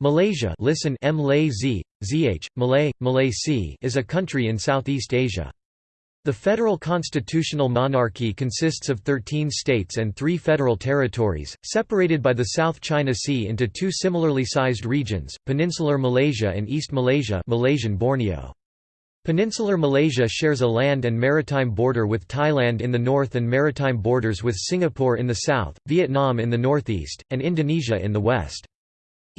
Malaysia listen ZH, Malay, Malay C is a country in Southeast Asia. The federal constitutional monarchy consists of 13 states and three federal territories, separated by the South China Sea into two similarly sized regions, Peninsular Malaysia and East Malaysia Malaysian Borneo. Peninsular Malaysia shares a land and maritime border with Thailand in the north and maritime borders with Singapore in the south, Vietnam in the northeast, and Indonesia in the west.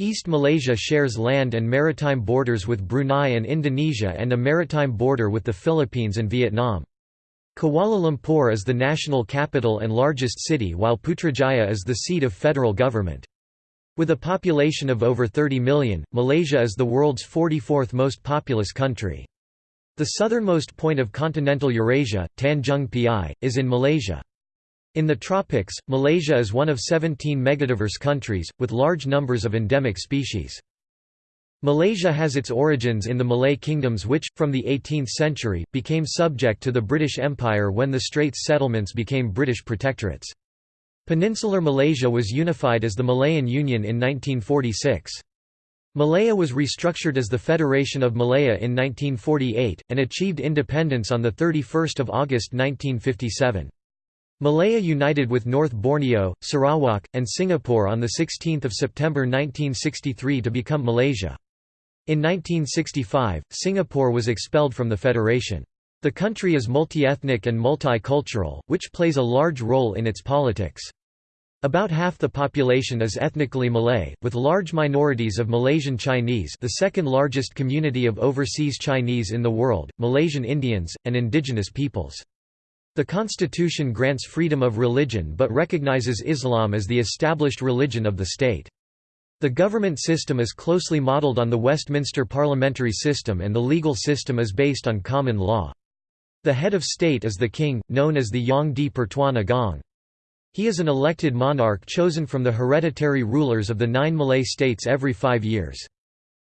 East Malaysia shares land and maritime borders with Brunei and Indonesia and a maritime border with the Philippines and Vietnam. Kuala Lumpur is the national capital and largest city while Putrajaya is the seat of federal government. With a population of over 30 million, Malaysia is the world's 44th most populous country. The southernmost point of continental Eurasia, Tanjung Piai, is in Malaysia. In the tropics, Malaysia is one of 17 megadiverse countries, with large numbers of endemic species. Malaysia has its origins in the Malay kingdoms which, from the 18th century, became subject to the British Empire when the Straits settlements became British protectorates. Peninsular Malaysia was unified as the Malayan Union in 1946. Malaya was restructured as the Federation of Malaya in 1948, and achieved independence on 31 August 1957. Malaya united with North Borneo, Sarawak, and Singapore on 16 September 1963 to become Malaysia. In 1965, Singapore was expelled from the federation. The country is multi-ethnic and multicultural, which plays a large role in its politics. About half the population is ethnically Malay, with large minorities of Malaysian Chinese the second largest community of overseas Chinese in the world, Malaysian Indians, and indigenous peoples. The constitution grants freedom of religion but recognizes Islam as the established religion of the state. The government system is closely modelled on the Westminster parliamentary system and the legal system is based on common law. The head of state is the king, known as the Yang di Pertuan Agong. He is an elected monarch chosen from the hereditary rulers of the nine Malay states every five years.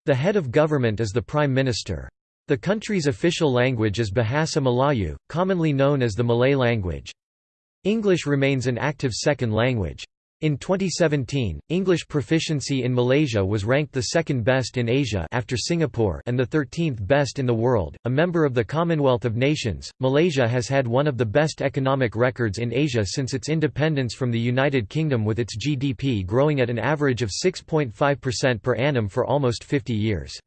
The head of government is the prime minister. The country's official language is Bahasa Melayu, commonly known as the Malay language. English remains an active second language. In 2017, English proficiency in Malaysia was ranked the second best in Asia after Singapore and the 13th best in the world. A member of the Commonwealth of Nations, Malaysia has had one of the best economic records in Asia since its independence from the United Kingdom with its GDP growing at an average of 6.5% per annum for almost 50 years.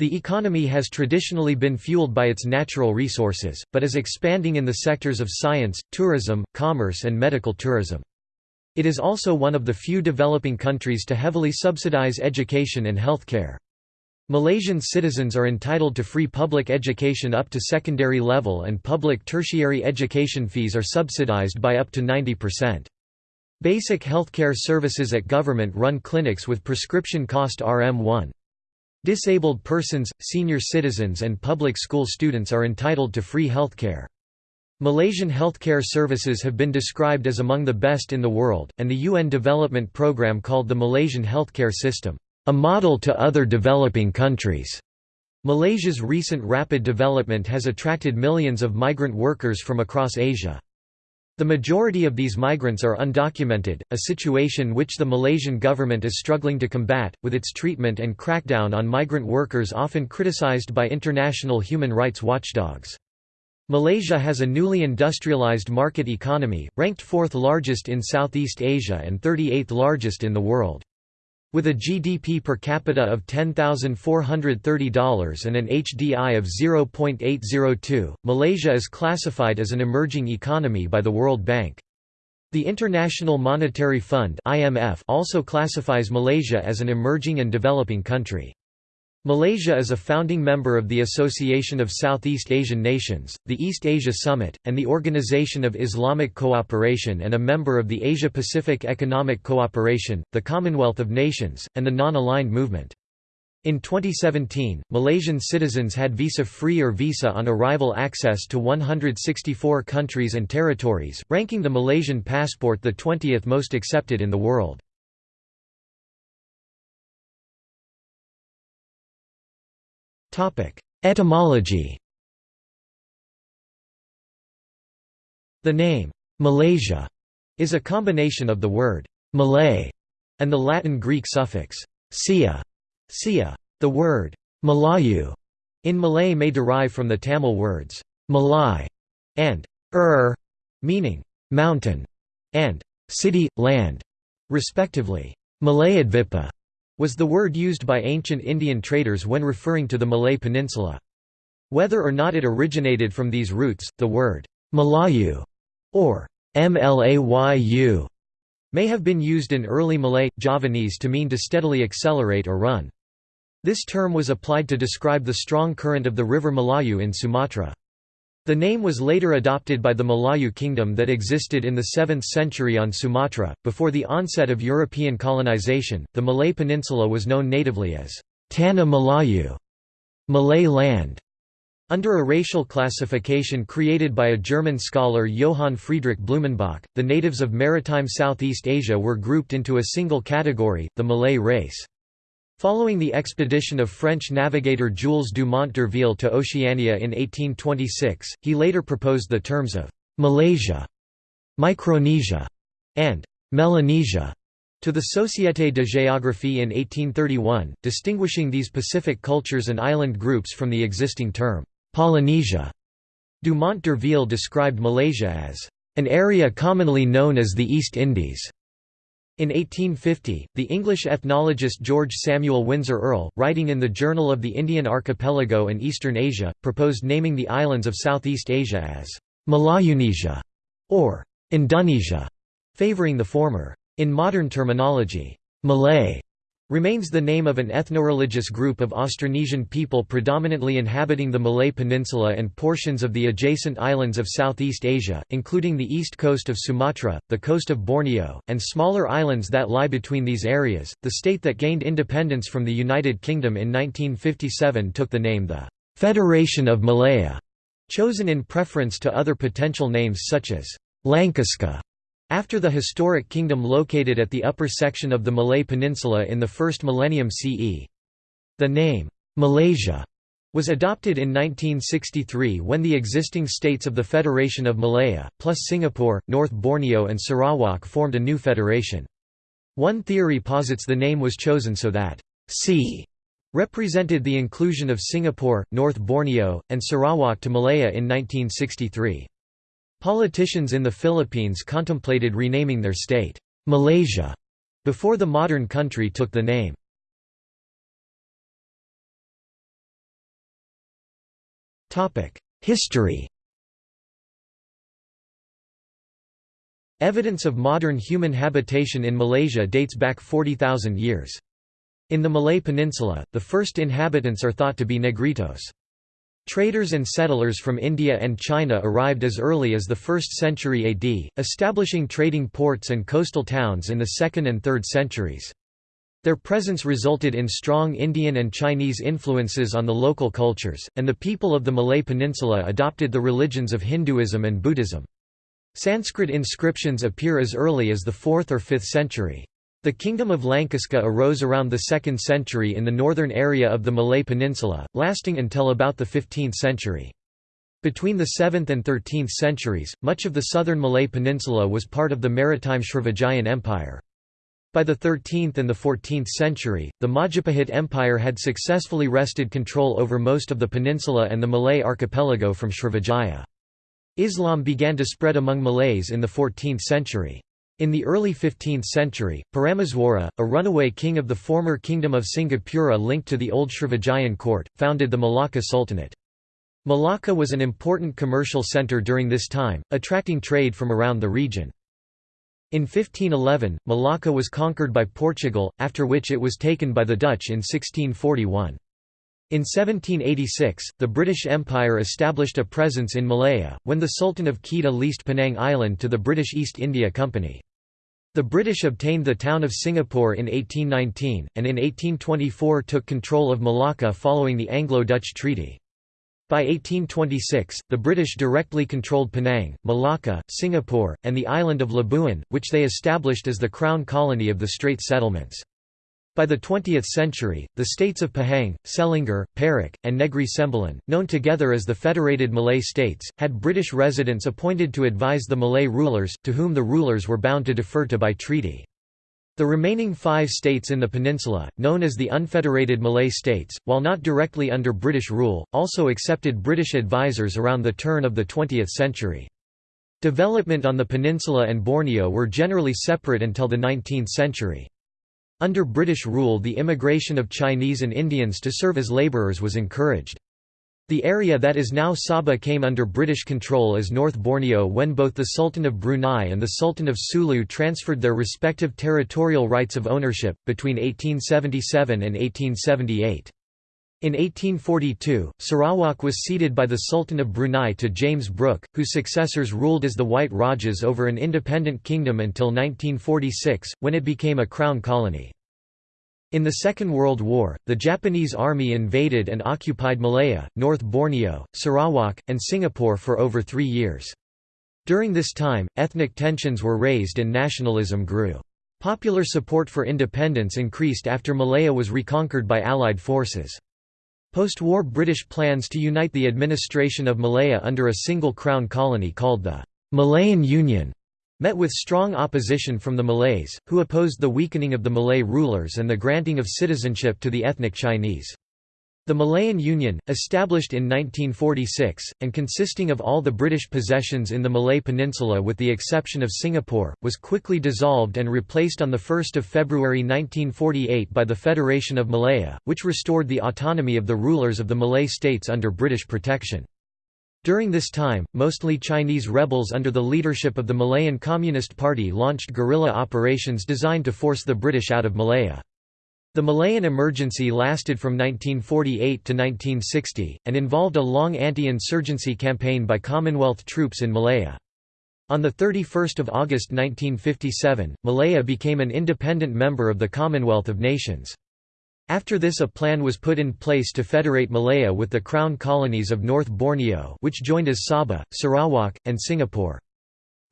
The economy has traditionally been fueled by its natural resources, but is expanding in the sectors of science, tourism, commerce and medical tourism. It is also one of the few developing countries to heavily subsidize education and healthcare. Malaysian citizens are entitled to free public education up to secondary level and public tertiary education fees are subsidized by up to 90%. Basic healthcare services at government-run clinics with prescription cost RM1. Disabled persons, senior citizens and public school students are entitled to free healthcare. Malaysian healthcare services have been described as among the best in the world, and the UN development programme called the Malaysian healthcare system, "...a model to other developing countries." Malaysia's recent rapid development has attracted millions of migrant workers from across Asia. The majority of these migrants are undocumented, a situation which the Malaysian government is struggling to combat, with its treatment and crackdown on migrant workers often criticized by international human rights watchdogs. Malaysia has a newly industrialized market economy, ranked fourth largest in Southeast Asia and 38th largest in the world. With a GDP per capita of $10,430 and an HDI of 0.802, Malaysia is classified as an emerging economy by the World Bank. The International Monetary Fund (IMF) also classifies Malaysia as an emerging and developing country. Malaysia is a founding member of the Association of Southeast Asian Nations, the East Asia Summit, and the Organization of Islamic Cooperation and a member of the Asia-Pacific Economic Cooperation, the Commonwealth of Nations, and the Non-Aligned Movement. In 2017, Malaysian citizens had visa-free or visa-on-arrival access to 164 countries and territories, ranking the Malaysian passport the 20th most accepted in the world. Etymology The name, Malaysia, is a combination of the word Malay and the Latin Greek suffix sia, Sia. The word Malayu in Malay may derive from the Tamil words Malai and Ur, meaning mountain, and city, land, respectively. Malayadvipa was the word used by ancient Indian traders when referring to the Malay Peninsula. Whether or not it originated from these roots, the word Malayu or Mlayu may have been used in early Malay, Javanese to mean to steadily accelerate or run. This term was applied to describe the strong current of the river Malayu in Sumatra. The name was later adopted by the Malayu kingdom that existed in the 7th century on Sumatra. Before the onset of European colonization, the Malay Peninsula was known natively as Tanah Malayu, Malay land. Under a racial classification created by a German scholar Johann Friedrich Blumenbach, the natives of maritime Southeast Asia were grouped into a single category, the Malay race. Following the expedition of French navigator Jules Dumont d'Urville to Oceania in 1826, he later proposed the terms of «Malaysia», «Micronesia» and «Melanesia» to the Société de Géographie in 1831, distinguishing these Pacific cultures and island groups from the existing term «Polynesia». Dumont d'Urville described Malaysia as «an area commonly known as the East Indies». In 1850, the English ethnologist George Samuel Windsor Earle, writing in the Journal of the Indian Archipelago and Eastern Asia, proposed naming the islands of Southeast Asia as Malayunesia or Indonesia, favoring the former. In modern terminology, Malay remains the name of an ethno-religious group of Austronesian people predominantly inhabiting the Malay Peninsula and portions of the adjacent islands of Southeast Asia, including the east coast of Sumatra, the coast of Borneo, and smaller islands that lie between these areas. The state that gained independence from the United Kingdom in 1957 took the name the Federation of Malaya, chosen in preference to other potential names such as Langkasuka after the historic kingdom located at the upper section of the Malay Peninsula in the first millennium CE. The name, Malaysia, was adopted in 1963 when the existing states of the Federation of Malaya, plus Singapore, North Borneo and Sarawak formed a new federation. One theory posits the name was chosen so that C represented the inclusion of Singapore, North Borneo, and Sarawak to Malaya in 1963. Politicians in the Philippines contemplated renaming their state, Malaysia, before the modern country took the name. History Evidence of modern human habitation in Malaysia dates back 40,000 years. In the Malay Peninsula, the first inhabitants are thought to be Negritos. Traders and settlers from India and China arrived as early as the 1st century AD, establishing trading ports and coastal towns in the 2nd and 3rd centuries. Their presence resulted in strong Indian and Chinese influences on the local cultures, and the people of the Malay Peninsula adopted the religions of Hinduism and Buddhism. Sanskrit inscriptions appear as early as the 4th or 5th century. The Kingdom of Langkasuka arose around the 2nd century in the northern area of the Malay Peninsula, lasting until about the 15th century. Between the 7th and 13th centuries, much of the southern Malay Peninsula was part of the maritime Srivijayan Empire. By the 13th and the 14th century, the Majapahit Empire had successfully wrested control over most of the peninsula and the Malay archipelago from Srivijaya. Islam began to spread among Malays in the 14th century. In the early 15th century, Parameswara, a runaway king of the former kingdom of Singapura linked to the old Srivijayan court, founded the Malacca Sultanate. Malacca was an important commercial centre during this time, attracting trade from around the region. In 1511, Malacca was conquered by Portugal, after which it was taken by the Dutch in 1641. In 1786, the British Empire established a presence in Malaya, when the Sultan of Kedah leased Penang Island to the British East India Company. The British obtained the town of Singapore in 1819, and in 1824 took control of Malacca following the Anglo-Dutch Treaty. By 1826, the British directly controlled Penang, Malacca, Singapore, and the island of Labuan, which they established as the crown colony of the Strait settlements. By the 20th century, the states of Pahang, Selangor, Perak, and Negri Sembilan, known together as the Federated Malay States, had British residents appointed to advise the Malay rulers, to whom the rulers were bound to defer to by treaty. The remaining five states in the peninsula, known as the Unfederated Malay States, while not directly under British rule, also accepted British advisers around the turn of the 20th century. Development on the peninsula and Borneo were generally separate until the 19th century. Under British rule the immigration of Chinese and Indians to serve as labourers was encouraged. The area that is now Sabah came under British control as North Borneo when both the Sultan of Brunei and the Sultan of Sulu transferred their respective territorial rights of ownership, between 1877 and 1878. In 1842, Sarawak was ceded by the Sultan of Brunei to James Brooke, whose successors ruled as the White Rajas over an independent kingdom until 1946, when it became a crown colony. In the Second World War, the Japanese army invaded and occupied Malaya, North Borneo, Sarawak, and Singapore for over three years. During this time, ethnic tensions were raised and nationalism grew. Popular support for independence increased after Malaya was reconquered by Allied forces. Post-war British plans to unite the administration of Malaya under a single crown colony called the Malayan Union met with strong opposition from the Malays, who opposed the weakening of the Malay rulers and the granting of citizenship to the ethnic Chinese. The Malayan Union, established in 1946, and consisting of all the British possessions in the Malay Peninsula with the exception of Singapore, was quickly dissolved and replaced on 1 February 1948 by the Federation of Malaya, which restored the autonomy of the rulers of the Malay states under British protection. During this time, mostly Chinese rebels under the leadership of the Malayan Communist Party launched guerrilla operations designed to force the British out of Malaya. The Malayan emergency lasted from 1948 to 1960, and involved a long anti-insurgency campaign by Commonwealth troops in Malaya. On 31 August 1957, Malaya became an independent member of the Commonwealth of Nations. After this a plan was put in place to federate Malaya with the crown colonies of North Borneo which joined as Sabah, Sarawak, and Singapore.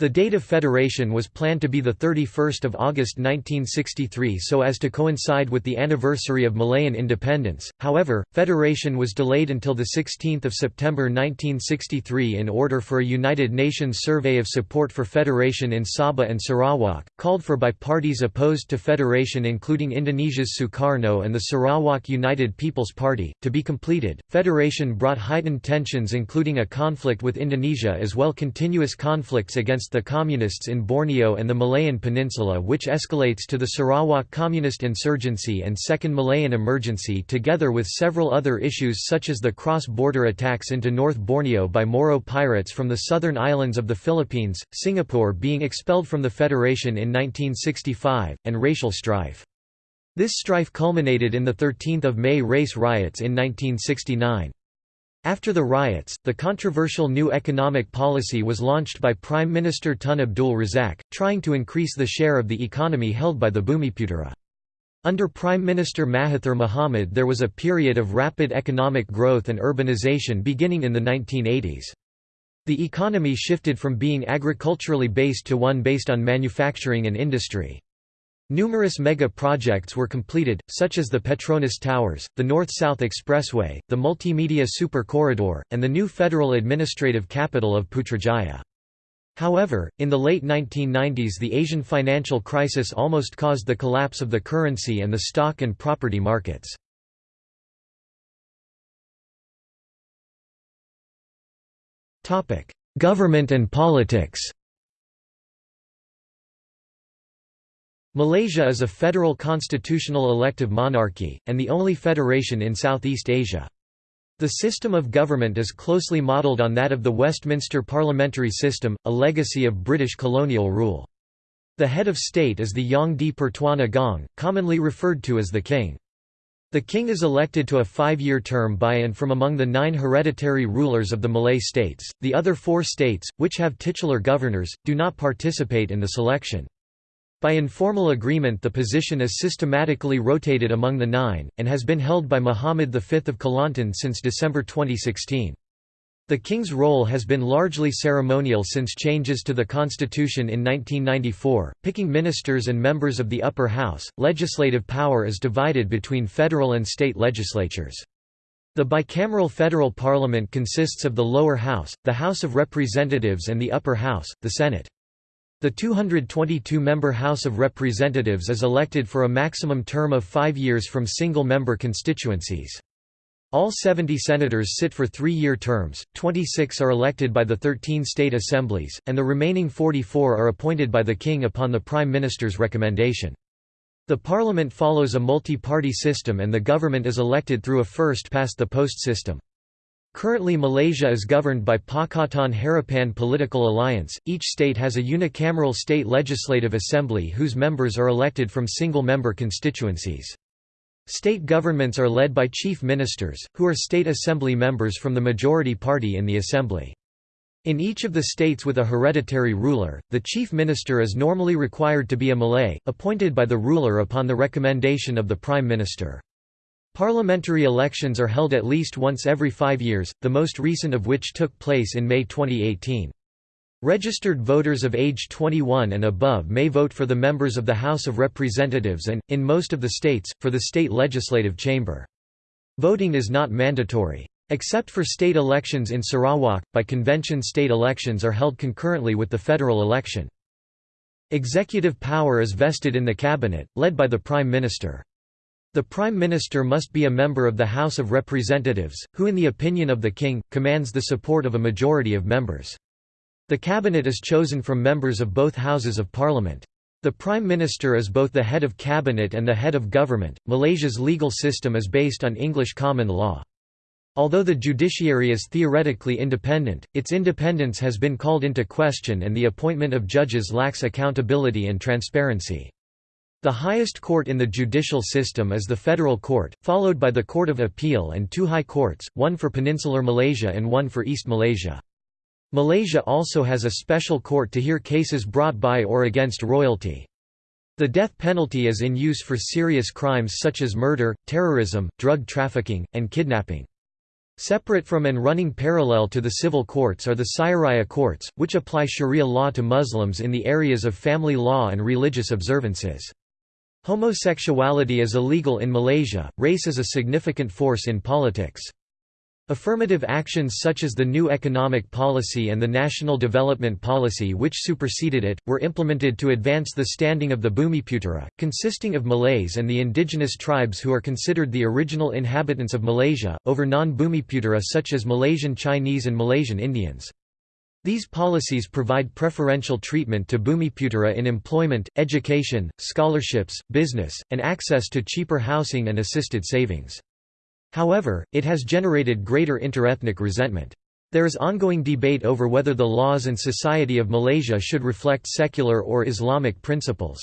The date of federation was planned to be 31 August 1963 so as to coincide with the anniversary of Malayan independence, however, federation was delayed until 16 September 1963 in order for a United Nations survey of support for federation in Sabah and Sarawak, called for by parties opposed to federation including Indonesia's Sukarno and the Sarawak United People's Party, to be completed. Federation brought heightened tensions including a conflict with Indonesia as well continuous conflicts against against the Communists in Borneo and the Malayan Peninsula which escalates to the Sarawak Communist insurgency and Second Malayan Emergency together with several other issues such as the cross-border attacks into North Borneo by Moro pirates from the southern islands of the Philippines, Singapore being expelled from the Federation in 1965, and racial strife. This strife culminated in the 13th of May race riots in 1969. After the riots, the controversial new economic policy was launched by Prime Minister Tun Abdul Razak, trying to increase the share of the economy held by the Bumiputera. Under Prime Minister Mahathir Mohamad there was a period of rapid economic growth and urbanization beginning in the 1980s. The economy shifted from being agriculturally based to one based on manufacturing and industry. Numerous mega-projects were completed, such as the Petronas Towers, the North-South Expressway, the Multimedia Super Corridor, and the new federal administrative capital of Putrajaya. However, in the late 1990s the Asian financial crisis almost caused the collapse of the currency and the stock and property markets. Government and politics Malaysia is a federal constitutional elective monarchy, and the only federation in Southeast Asia. The system of government is closely modelled on that of the Westminster parliamentary system, a legacy of British colonial rule. The head of state is the Yang di Pertuan Agong, commonly referred to as the king. The king is elected to a five-year term by and from among the nine hereditary rulers of the Malay states. The other four states, which have titular governors, do not participate in the selection. By informal agreement the position is systematically rotated among the nine, and has been held by Muhammad V of Kelantan since December 2016. The king's role has been largely ceremonial since changes to the constitution in 1994, picking ministers and members of the upper house. Legislative power is divided between federal and state legislatures. The bicameral federal parliament consists of the lower house, the House of Representatives and the upper house, the Senate. The 222-member House of Representatives is elected for a maximum term of five years from single-member constituencies. All 70 senators sit for three-year terms, 26 are elected by the 13 state assemblies, and the remaining 44 are appointed by the king upon the prime minister's recommendation. The parliament follows a multi-party system and the government is elected through a first-past-the-post system. Currently Malaysia is governed by Pakatan Harapan Political Alliance. Each state has a unicameral state legislative assembly whose members are elected from single-member constituencies. State governments are led by chief ministers, who are state assembly members from the majority party in the assembly. In each of the states with a hereditary ruler, the chief minister is normally required to be a Malay, appointed by the ruler upon the recommendation of the prime minister. Parliamentary elections are held at least once every five years, the most recent of which took place in May 2018. Registered voters of age 21 and above may vote for the members of the House of Representatives and, in most of the states, for the state legislative chamber. Voting is not mandatory. Except for state elections in Sarawak, by convention state elections are held concurrently with the federal election. Executive power is vested in the cabinet, led by the Prime Minister. The Prime Minister must be a member of the House of Representatives, who in the opinion of the King, commands the support of a majority of members. The cabinet is chosen from members of both Houses of Parliament. The Prime Minister is both the head of cabinet and the head of government. Malaysia's legal system is based on English common law. Although the judiciary is theoretically independent, its independence has been called into question and the appointment of judges lacks accountability and transparency. The highest court in the judicial system is the Federal Court, followed by the Court of Appeal and two high courts, one for Peninsular Malaysia and one for East Malaysia. Malaysia also has a special court to hear cases brought by or against royalty. The death penalty is in use for serious crimes such as murder, terrorism, drug trafficking, and kidnapping. Separate from and running parallel to the civil courts are the Syariah courts, which apply sharia law to Muslims in the areas of family law and religious observances. Homosexuality is illegal in Malaysia, race is a significant force in politics. Affirmative actions such as the new economic policy and the national development policy which superseded it, were implemented to advance the standing of the Bumiputera, consisting of Malays and the indigenous tribes who are considered the original inhabitants of Malaysia, over non-Bumiputera such as Malaysian Chinese and Malaysian Indians. These policies provide preferential treatment to Bumiputera in employment, education, scholarships, business, and access to cheaper housing and assisted savings. However, it has generated greater interethnic resentment. There is ongoing debate over whether the laws and society of Malaysia should reflect secular or Islamic principles.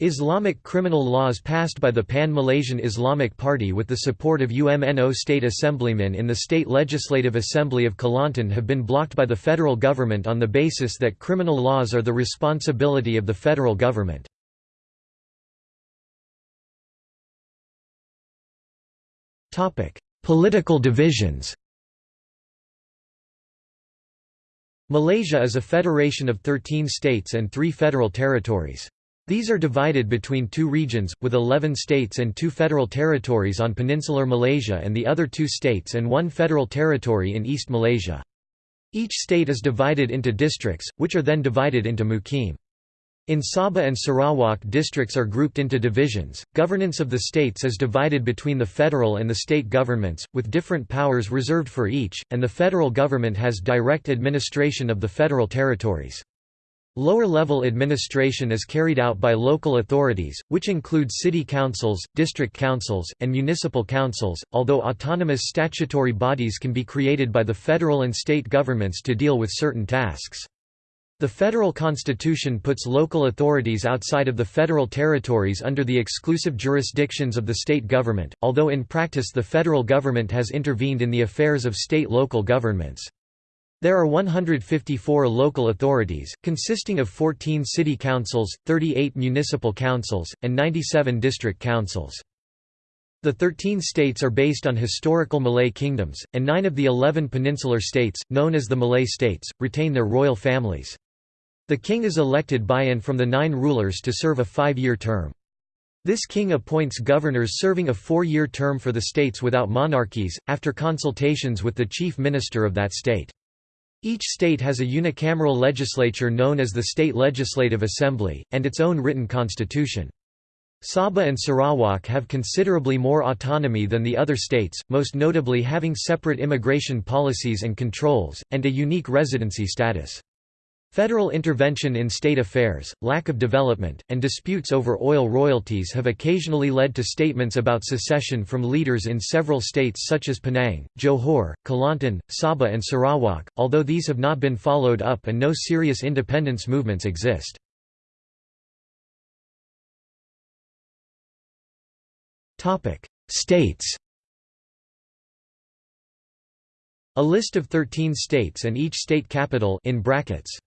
Islamic criminal laws passed by the Pan-Malaysian Islamic Party with the support of UMNO state assemblymen in the State Legislative Assembly of Kelantan have been blocked by the federal government on the basis that criminal laws are the responsibility of the federal government. Political divisions Malaysia is a federation of 13 states and three federal territories. These are divided between two regions, with 11 states and two federal territories on peninsular Malaysia and the other two states and one federal territory in East Malaysia. Each state is divided into districts, which are then divided into mukim. In Sabah and Sarawak districts are grouped into divisions. Governance of the states is divided between the federal and the state governments, with different powers reserved for each, and the federal government has direct administration of the federal territories. Lower-level administration is carried out by local authorities, which include city councils, district councils, and municipal councils, although autonomous statutory bodies can be created by the federal and state governments to deal with certain tasks. The federal constitution puts local authorities outside of the federal territories under the exclusive jurisdictions of the state government, although in practice the federal government has intervened in the affairs of state-local governments. There are 154 local authorities, consisting of 14 city councils, 38 municipal councils, and 97 district councils. The 13 states are based on historical Malay kingdoms, and nine of the 11 peninsular states, known as the Malay states, retain their royal families. The king is elected by and from the nine rulers to serve a five-year term. This king appoints governors serving a four-year term for the states without monarchies, after consultations with the chief minister of that state. Each state has a unicameral legislature known as the State Legislative Assembly, and its own written constitution. Sabah and Sarawak have considerably more autonomy than the other states, most notably having separate immigration policies and controls, and a unique residency status. Federal intervention in state affairs, lack of development, and disputes over oil royalties have occasionally led to statements about secession from leaders in several states such as Penang, Johor, Kelantan, Sabah and Sarawak, although these have not been followed up and no serious independence movements exist. States A list of 13 states and each state capital in brackets.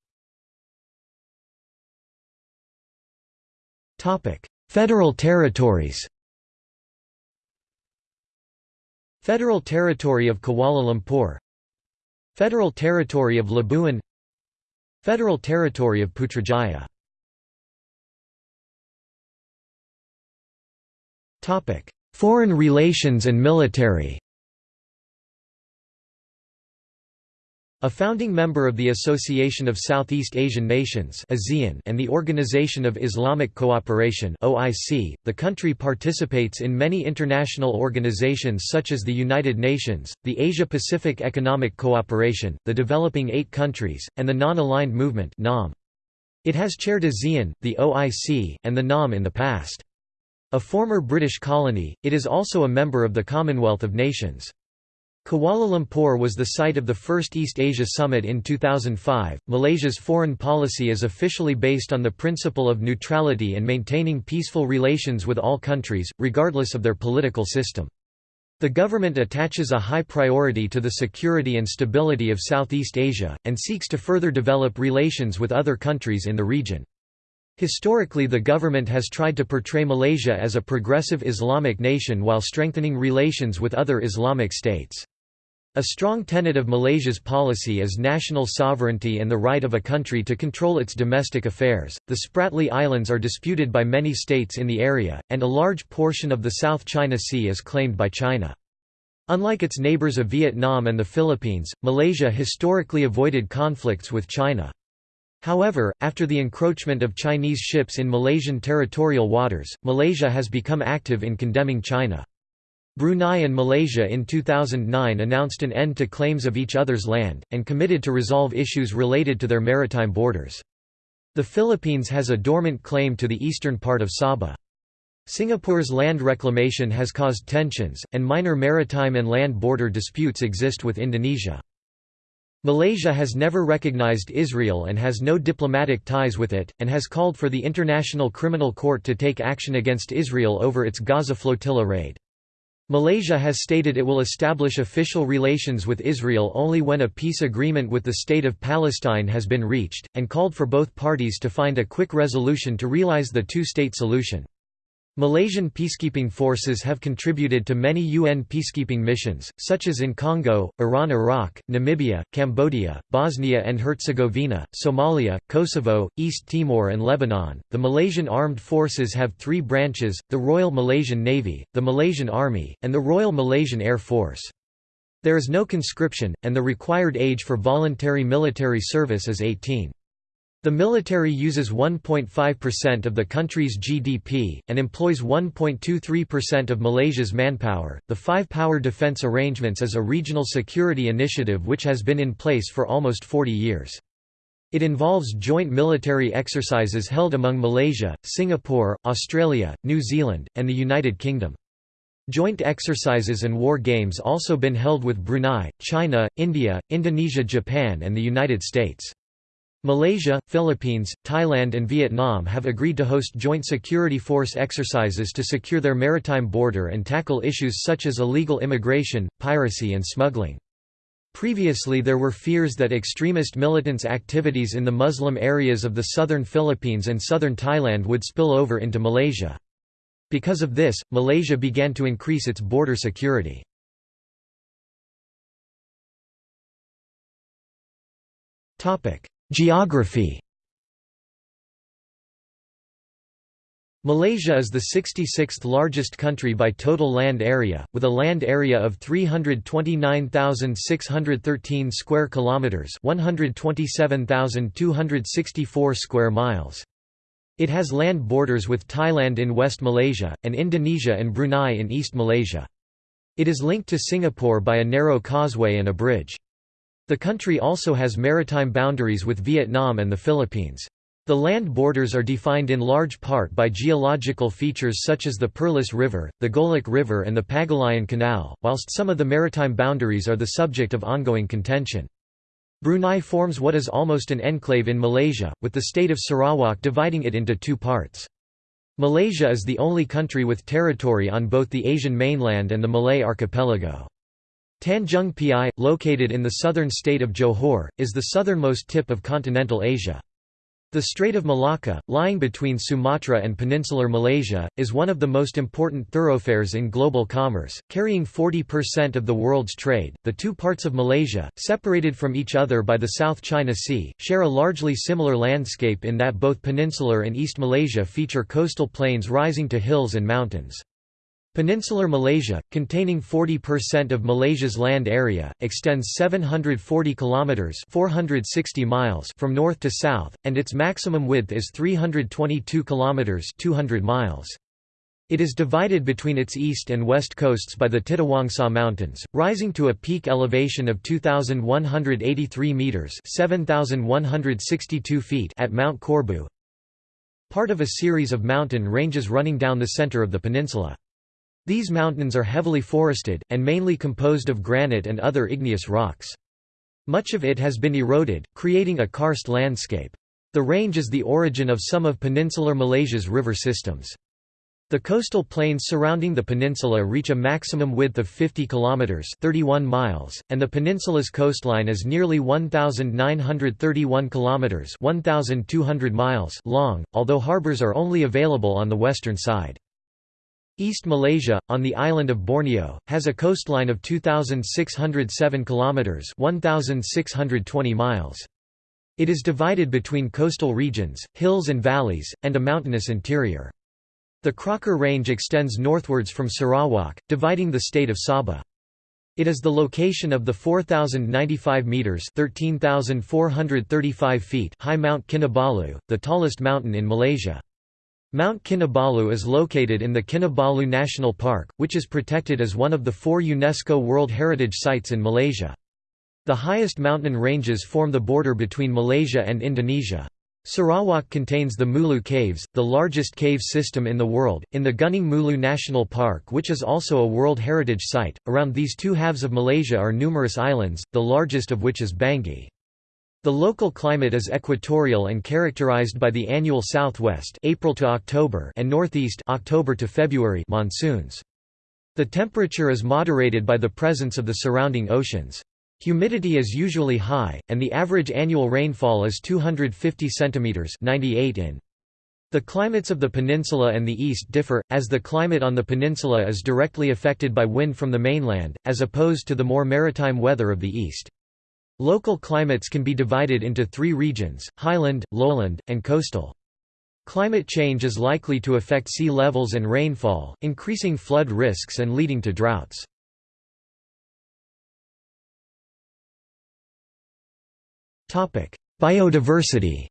Federal territories Federal Territory of Kuala Lumpur Federal Territory of Labuan Federal Territory of Putrajaya Foreign relations and military A founding member of the Association of Southeast Asian Nations and the Organization of Islamic Cooperation the country participates in many international organizations such as the United Nations, the Asia-Pacific Economic Cooperation, the Developing Eight Countries, and the Non-Aligned Movement It has chaired ASEAN, the OIC, and the NAM in the past. A former British colony, it is also a member of the Commonwealth of Nations. Kuala Lumpur was the site of the first East Asia Summit in 2005. Malaysia's foreign policy is officially based on the principle of neutrality and maintaining peaceful relations with all countries, regardless of their political system. The government attaches a high priority to the security and stability of Southeast Asia, and seeks to further develop relations with other countries in the region. Historically the government has tried to portray Malaysia as a progressive Islamic nation while strengthening relations with other Islamic states. A strong tenet of Malaysia's policy is national sovereignty and the right of a country to control its domestic affairs. The Spratly Islands are disputed by many states in the area, and a large portion of the South China Sea is claimed by China. Unlike its neighbors of Vietnam and the Philippines, Malaysia historically avoided conflicts with China. However, after the encroachment of Chinese ships in Malaysian territorial waters, Malaysia has become active in condemning China. Brunei and Malaysia in 2009 announced an end to claims of each other's land, and committed to resolve issues related to their maritime borders. The Philippines has a dormant claim to the eastern part of Sabah. Singapore's land reclamation has caused tensions, and minor maritime and land border disputes exist with Indonesia. Malaysia has never recognized Israel and has no diplomatic ties with it, and has called for the International Criminal Court to take action against Israel over its Gaza flotilla raid. Malaysia has stated it will establish official relations with Israel only when a peace agreement with the State of Palestine has been reached, and called for both parties to find a quick resolution to realize the two-state solution. Malaysian peacekeeping forces have contributed to many UN peacekeeping missions, such as in Congo, Iran Iraq, Namibia, Cambodia, Bosnia and Herzegovina, Somalia, Kosovo, East Timor and Lebanon. The Malaysian Armed Forces have three branches, the Royal Malaysian Navy, the Malaysian Army, and the Royal Malaysian Air Force. There is no conscription, and the required age for voluntary military service is 18. The military uses 1.5% of the country's GDP, and employs 1.23% of Malaysia's manpower. The Five Power Defence Arrangements is a regional security initiative which has been in place for almost 40 years. It involves joint military exercises held among Malaysia, Singapore, Australia, New Zealand, and the United Kingdom. Joint exercises and war games also been held with Brunei, China, India, Indonesia Japan and the United States. Malaysia, Philippines, Thailand and Vietnam have agreed to host joint security force exercises to secure their maritime border and tackle issues such as illegal immigration, piracy and smuggling. Previously there were fears that extremist militants' activities in the Muslim areas of the southern Philippines and southern Thailand would spill over into Malaysia. Because of this, Malaysia began to increase its border security. Geography Malaysia is the 66th largest country by total land area, with a land area of 329,613 square kilometers, 127,264 square miles. It has land borders with Thailand in West Malaysia, and Indonesia and Brunei in East Malaysia. It is linked to Singapore by a narrow causeway and a bridge. The country also has maritime boundaries with Vietnam and the Philippines. The land borders are defined in large part by geological features such as the Perlis River, the Golok River and the Pagalayan Canal, whilst some of the maritime boundaries are the subject of ongoing contention. Brunei forms what is almost an enclave in Malaysia, with the state of Sarawak dividing it into two parts. Malaysia is the only country with territory on both the Asian mainland and the Malay archipelago. Tanjung Piai, located in the southern state of Johor, is the southernmost tip of continental Asia. The Strait of Malacca, lying between Sumatra and peninsular Malaysia, is one of the most important thoroughfares in global commerce, carrying 40% of the world's trade. The two parts of Malaysia, separated from each other by the South China Sea, share a largely similar landscape in that both peninsular and East Malaysia feature coastal plains rising to hills and mountains. Peninsular Malaysia, containing 40% of Malaysia's land area, extends 740 kilometers (460 miles) from north to south, and its maximum width is 322 kilometers (200 miles). It is divided between its east and west coasts by the Titiwangsa Mountains, rising to a peak elevation of 2183 meters (7162 feet) at Mount Korbu. Part of a series of mountain ranges running down the center of the peninsula. These mountains are heavily forested, and mainly composed of granite and other igneous rocks. Much of it has been eroded, creating a karst landscape. The range is the origin of some of peninsular Malaysia's river systems. The coastal plains surrounding the peninsula reach a maximum width of 50 kilometers (31 miles), and the peninsula's coastline is nearly 1931 kilometers (1200 miles) long, although harbors are only available on the western side. East Malaysia, on the island of Borneo, has a coastline of 2,607 kilometres 1,620 miles. It is divided between coastal regions, hills and valleys, and a mountainous interior. The Crocker Range extends northwards from Sarawak, dividing the state of Sabah. It is the location of the 4,095 metres 13,435 feet high Mount Kinabalu, the tallest mountain in Malaysia. Mount Kinabalu is located in the Kinabalu National Park, which is protected as one of the four UNESCO World Heritage Sites in Malaysia. The highest mountain ranges form the border between Malaysia and Indonesia. Sarawak contains the Mulu Caves, the largest cave system in the world, in the Gunung Mulu National Park which is also a World Heritage Site. Around these two halves of Malaysia are numerous islands, the largest of which is Banggi. The local climate is equatorial and characterized by the annual southwest April to October and northeast October to February monsoons. The temperature is moderated by the presence of the surrounding oceans. Humidity is usually high, and the average annual rainfall is 250 cm 98 in. The climates of the peninsula and the east differ, as the climate on the peninsula is directly affected by wind from the mainland, as opposed to the more maritime weather of the east. Local climates can be divided into three regions, highland, lowland, and coastal. Climate change is likely to affect sea levels and rainfall, increasing flood risks and leading to droughts. Biodiversity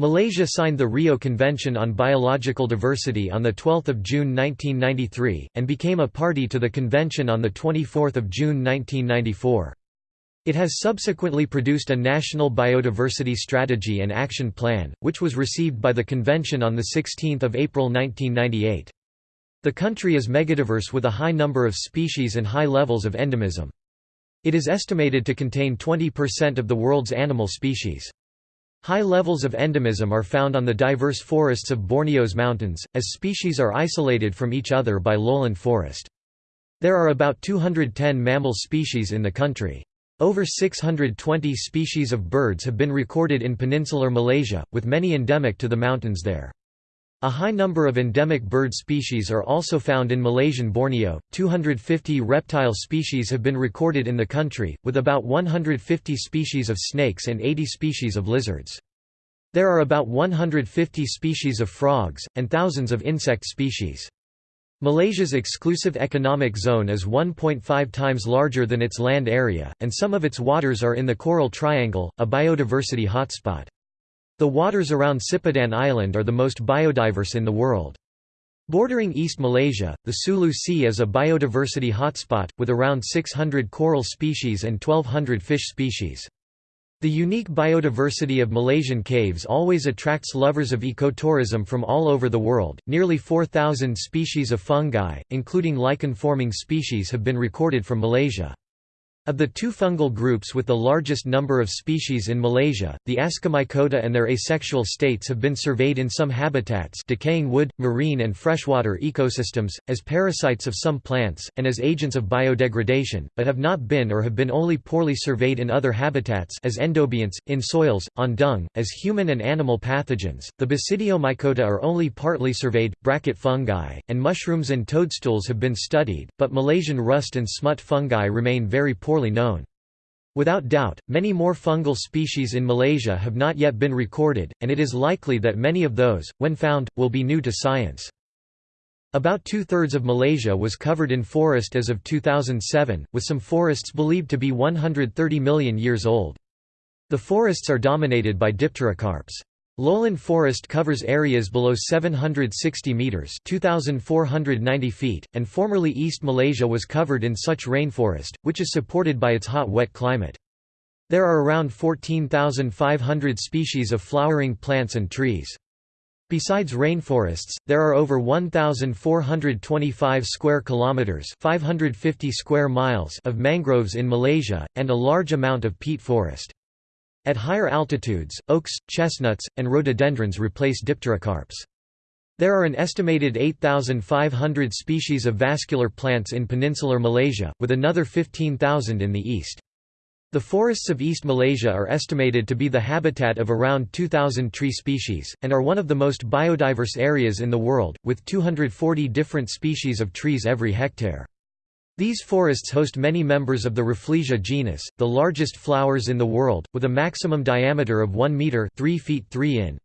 Malaysia signed the Rio Convention on Biological Diversity on 12 June 1993, and became a party to the convention on 24 June 1994. It has subsequently produced a National Biodiversity Strategy and Action Plan, which was received by the convention on 16 April 1998. The country is megadiverse with a high number of species and high levels of endemism. It is estimated to contain 20% of the world's animal species. High levels of endemism are found on the diverse forests of Borneo's mountains, as species are isolated from each other by lowland forest. There are about 210 mammal species in the country. Over 620 species of birds have been recorded in peninsular Malaysia, with many endemic to the mountains there. A high number of endemic bird species are also found in Malaysian Borneo. 250 reptile species have been recorded in the country, with about 150 species of snakes and 80 species of lizards. There are about 150 species of frogs, and thousands of insect species. Malaysia's exclusive economic zone is 1.5 times larger than its land area, and some of its waters are in the Coral Triangle, a biodiversity hotspot. The waters around Sipadan Island are the most biodiverse in the world. Bordering East Malaysia, the Sulu Sea is a biodiversity hotspot, with around 600 coral species and 1200 fish species. The unique biodiversity of Malaysian caves always attracts lovers of ecotourism from all over the world. Nearly 4,000 species of fungi, including lichen-forming species, have been recorded from Malaysia. Of the two fungal groups with the largest number of species in Malaysia, the Ascomycota and their asexual states have been surveyed in some habitats decaying wood, marine and freshwater ecosystems, as parasites of some plants, and as agents of biodegradation, but have not been or have been only poorly surveyed in other habitats as endobionts, in soils, on dung, as human and animal pathogens. The Basidiomycota are only partly surveyed, bracket fungi, and mushrooms and toadstools have been studied, but Malaysian rust and smut fungi remain very poor known. Without doubt, many more fungal species in Malaysia have not yet been recorded, and it is likely that many of those, when found, will be new to science. About two-thirds of Malaysia was covered in forest as of 2007, with some forests believed to be 130 million years old. The forests are dominated by dipterocarps. Lowland forest covers areas below 760 metres 2,490 feet, and formerly East Malaysia was covered in such rainforest, which is supported by its hot wet climate. There are around 14,500 species of flowering plants and trees. Besides rainforests, there are over 1425 square kilometers, 550 square miles of mangroves in Malaysia and a large amount of peat forest. At higher altitudes, oaks, chestnuts, and rhododendrons replace dipterocarps. There are an estimated 8,500 species of vascular plants in peninsular Malaysia, with another 15,000 in the east. The forests of East Malaysia are estimated to be the habitat of around 2,000 tree species, and are one of the most biodiverse areas in the world, with 240 different species of trees every hectare. These forests host many members of the Rafflesia genus, the largest flowers in the world, with a maximum diameter of 1 meter 3 feet 3 in.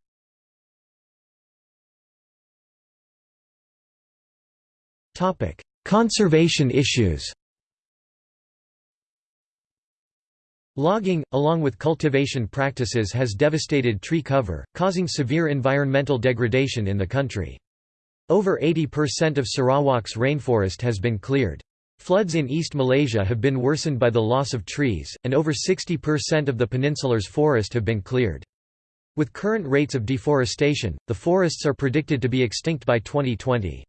Topic: Conservation issues. Logging, along with cultivation practices has devastated tree cover, causing severe environmental degradation in the country. Over 80% of Sarawak's rainforest has been cleared. Floods in East Malaysia have been worsened by the loss of trees, and over 60% of the peninsular's forest have been cleared. With current rates of deforestation, the forests are predicted to be extinct by 2020.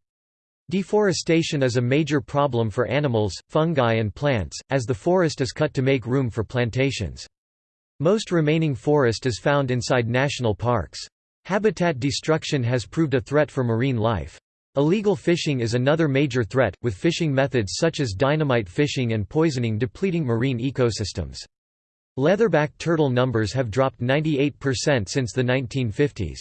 Deforestation is a major problem for animals, fungi and plants, as the forest is cut to make room for plantations. Most remaining forest is found inside national parks. Habitat destruction has proved a threat for marine life. Illegal fishing is another major threat, with fishing methods such as dynamite fishing and poisoning depleting marine ecosystems. Leatherback turtle numbers have dropped 98% since the 1950s.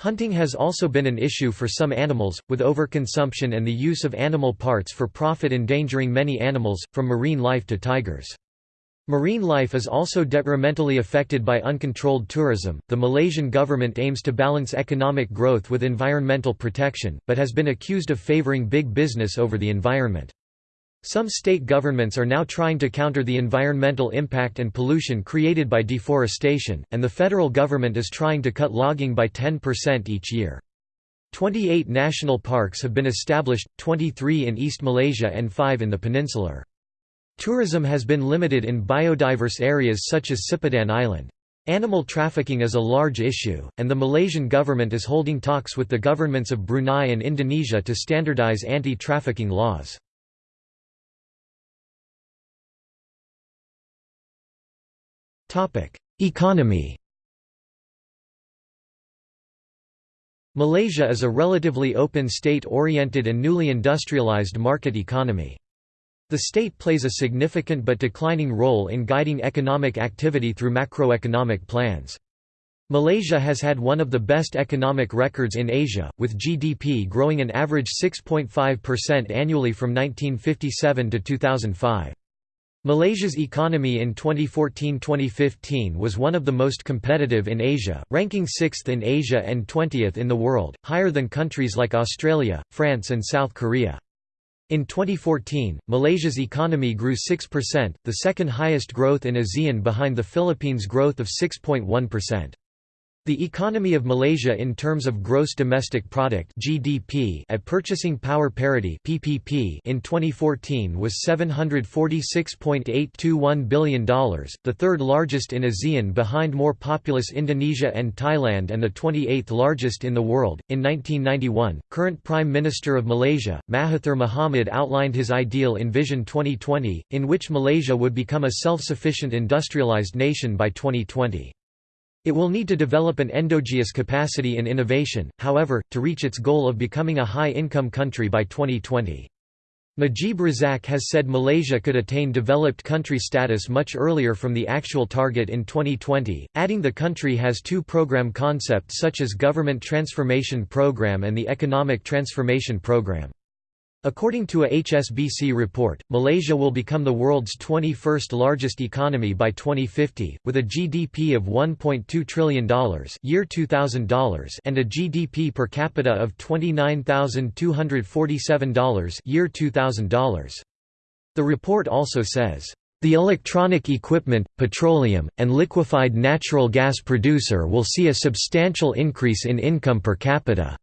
Hunting has also been an issue for some animals, with overconsumption and the use of animal parts for profit endangering many animals, from marine life to tigers. Marine life is also detrimentally affected by uncontrolled tourism. The Malaysian government aims to balance economic growth with environmental protection, but has been accused of favoring big business over the environment. Some state governments are now trying to counter the environmental impact and pollution created by deforestation, and the federal government is trying to cut logging by 10% each year. 28 national parks have been established, 23 in East Malaysia and 5 in the peninsular. Tourism has been limited in biodiverse areas such as Sipadan Island. Animal trafficking is a large issue, and the Malaysian government is holding talks with the governments of Brunei and Indonesia to standardize anti-trafficking laws. Economy Malaysia is a relatively open state-oriented and newly industrialized market economy. The state plays a significant but declining role in guiding economic activity through macroeconomic plans. Malaysia has had one of the best economic records in Asia, with GDP growing an average 6.5% annually from 1957 to 2005. Malaysia's economy in 2014-2015 was one of the most competitive in Asia, ranking 6th in Asia and 20th in the world, higher than countries like Australia, France and South Korea. In 2014, Malaysia's economy grew 6%, the second highest growth in ASEAN behind the Philippines' growth of 6.1%. The economy of Malaysia in terms of gross domestic product (GDP) at purchasing power parity (PPP) in 2014 was $746.821 billion, the third largest in ASEAN behind more populous Indonesia and Thailand and the 28th largest in the world. In 1991, current Prime Minister of Malaysia, Mahathir Mohamad outlined his ideal in Vision 2020, in which Malaysia would become a self-sufficient industrialized nation by 2020. It will need to develop an endogenous capacity in innovation, however, to reach its goal of becoming a high-income country by 2020. Najib Razak has said Malaysia could attain developed country status much earlier from the actual target in 2020, adding the country has two program concepts such as Government Transformation Program and the Economic Transformation Program. According to a HSBC report, Malaysia will become the world's 21st largest economy by 2050, with a GDP of $1.2 trillion year $2000 and a GDP per capita of $29,247 year $2000. The report also says, the electronic equipment, petroleum, and liquefied natural gas producer will see a substantial increase in income per capita.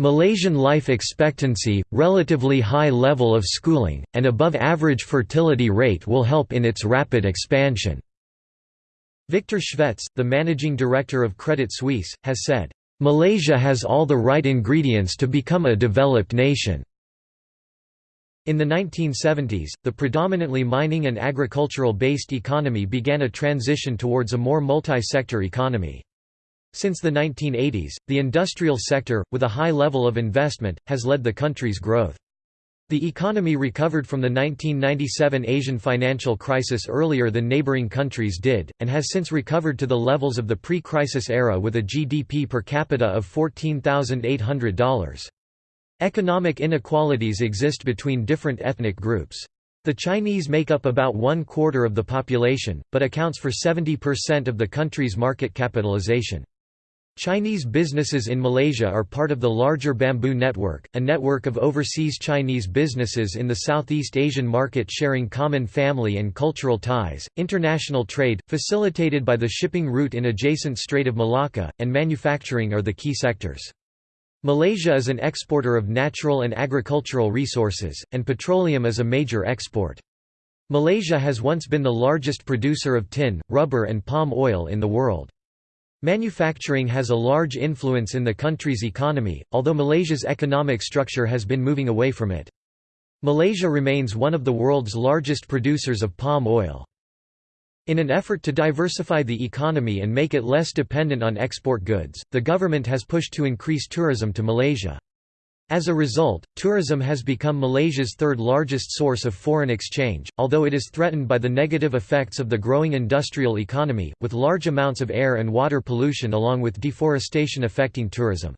Malaysian life expectancy, relatively high level of schooling, and above-average fertility rate will help in its rapid expansion." Victor Shvets, the managing director of Credit Suisse, has said, "...Malaysia has all the right ingredients to become a developed nation." In the 1970s, the predominantly mining and agricultural-based economy began a transition towards a more multi-sector economy. Since the 1980s, the industrial sector, with a high level of investment, has led the country's growth. The economy recovered from the 1997 Asian financial crisis earlier than neighboring countries did, and has since recovered to the levels of the pre-crisis era with a GDP per capita of $14,800. Economic inequalities exist between different ethnic groups. The Chinese make up about one quarter of the population, but accounts for 70% of the country's market capitalization. Chinese businesses in Malaysia are part of the larger Bamboo Network, a network of overseas Chinese businesses in the Southeast Asian market sharing common family and cultural ties, international trade, facilitated by the shipping route in adjacent Strait of Malacca, and manufacturing are the key sectors. Malaysia is an exporter of natural and agricultural resources, and petroleum is a major export. Malaysia has once been the largest producer of tin, rubber and palm oil in the world. Manufacturing has a large influence in the country's economy, although Malaysia's economic structure has been moving away from it. Malaysia remains one of the world's largest producers of palm oil. In an effort to diversify the economy and make it less dependent on export goods, the government has pushed to increase tourism to Malaysia. As a result, tourism has become Malaysia's third largest source of foreign exchange, although it is threatened by the negative effects of the growing industrial economy, with large amounts of air and water pollution along with deforestation affecting tourism.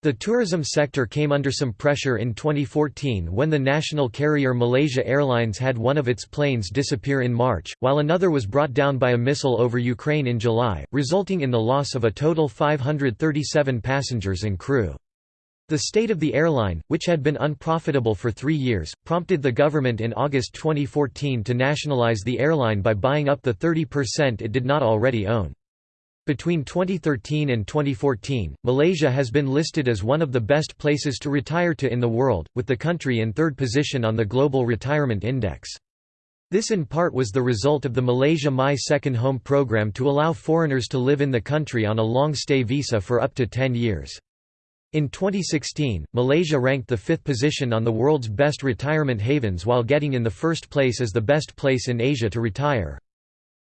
The tourism sector came under some pressure in 2014 when the national carrier Malaysia Airlines had one of its planes disappear in March, while another was brought down by a missile over Ukraine in July, resulting in the loss of a total 537 passengers and crew. The state of the airline, which had been unprofitable for three years, prompted the government in August 2014 to nationalize the airline by buying up the 30% it did not already own. Between 2013 and 2014, Malaysia has been listed as one of the best places to retire to in the world, with the country in third position on the Global Retirement Index. This in part was the result of the Malaysia My Second Home program to allow foreigners to live in the country on a long-stay visa for up to 10 years. In 2016, Malaysia ranked the fifth position on the world's best retirement havens while getting in the first place as the best place in Asia to retire.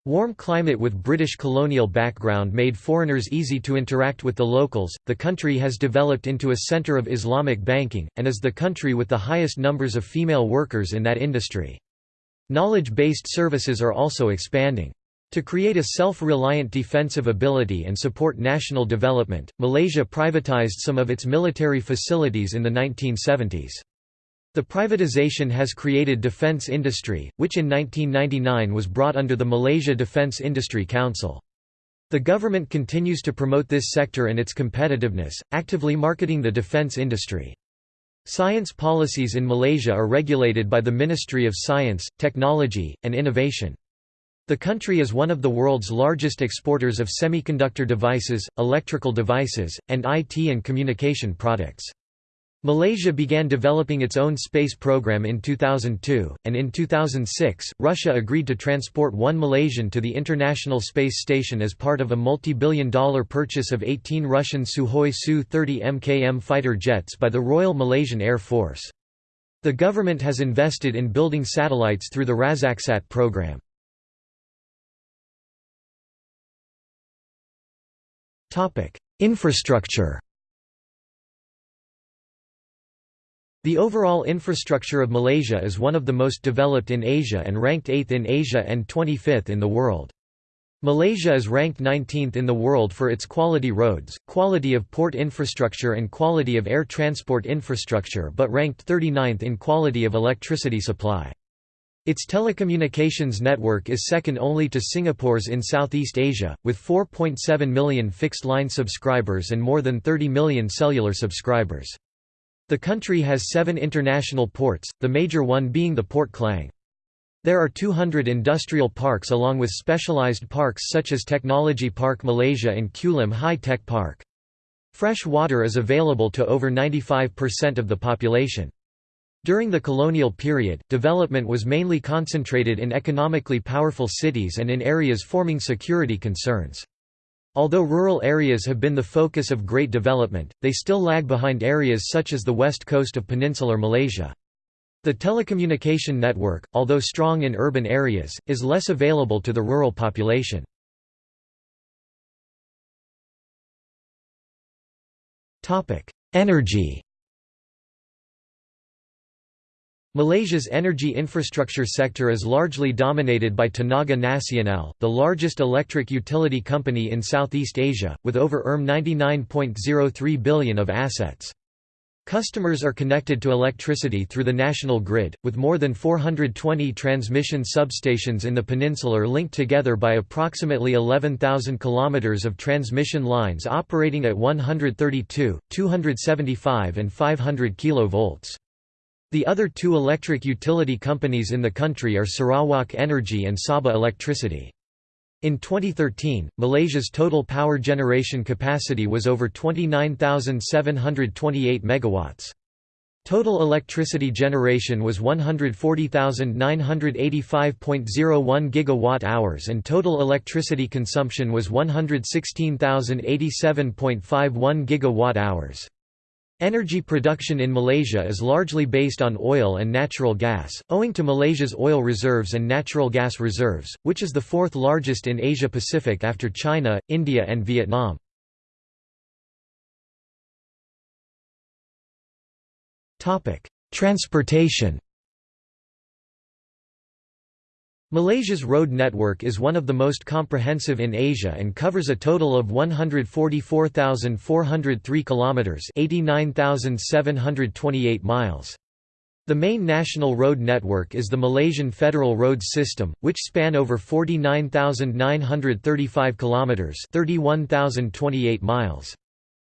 Warm climate with British colonial background made foreigners easy to interact with the locals. The country has developed into a center of Islamic banking, and is the country with the highest numbers of female workers in that industry. Knowledge-based services are also expanding. To create a self-reliant defensive ability and support national development, Malaysia privatized some of its military facilities in the 1970s. The privatization has created defense industry, which in 1999 was brought under the Malaysia Defense Industry Council. The government continues to promote this sector and its competitiveness, actively marketing the defense industry. Science policies in Malaysia are regulated by the Ministry of Science, Technology, and Innovation. The country is one of the world's largest exporters of semiconductor devices, electrical devices, and IT and communication products. Malaysia began developing its own space program in 2002, and in 2006, Russia agreed to transport one Malaysian to the International Space Station as part of a multi-billion dollar purchase of 18 Russian Sukhoi Su-30 MKM fighter jets by the Royal Malaysian Air Force. The government has invested in building satellites through the Razaksat program. Infrastructure The overall infrastructure of Malaysia is one of the most developed in Asia and ranked 8th in Asia and 25th in the world. Malaysia is ranked 19th in the world for its quality roads, quality of port infrastructure and quality of air transport infrastructure but ranked 39th in quality of electricity supply. Its telecommunications network is second only to Singapore's in Southeast Asia, with 4.7 million fixed-line subscribers and more than 30 million cellular subscribers. The country has seven international ports, the major one being the Port Klang. There are 200 industrial parks along with specialized parks such as Technology Park Malaysia and Kulim High Tech Park. Fresh water is available to over 95% of the population. During the colonial period, development was mainly concentrated in economically powerful cities and in areas forming security concerns. Although rural areas have been the focus of great development, they still lag behind areas such as the west coast of peninsular Malaysia. The telecommunication network, although strong in urban areas, is less available to the rural population. Energy Malaysia's energy infrastructure sector is largely dominated by Tenaga Nasional, the largest electric utility company in Southeast Asia, with over Rm 99.03 billion of assets. Customers are connected to electricity through the national grid, with more than 420 transmission substations in the peninsular linked together by approximately 11,000 km of transmission lines operating at 132, 275 and 500 kV. The other two electric utility companies in the country are Sarawak Energy and Sabah Electricity. In 2013, Malaysia's total power generation capacity was over 29,728 megawatts. Total electricity generation was 140,985.01 gigawatt-hours and total electricity consumption was 116,087.51 gigawatt-hours. Energy production in Malaysia is largely based on oil and natural gas, owing to Malaysia's oil reserves and natural gas reserves, which is the fourth largest in Asia-Pacific after China, India and Vietnam. Transportation Malaysia's road network is one of the most comprehensive in Asia and covers a total of 144,403 kilometers, 89,728 miles. The main national road network is the Malaysian Federal Roads System, which span over 49,935 kilometers, 31,028 miles.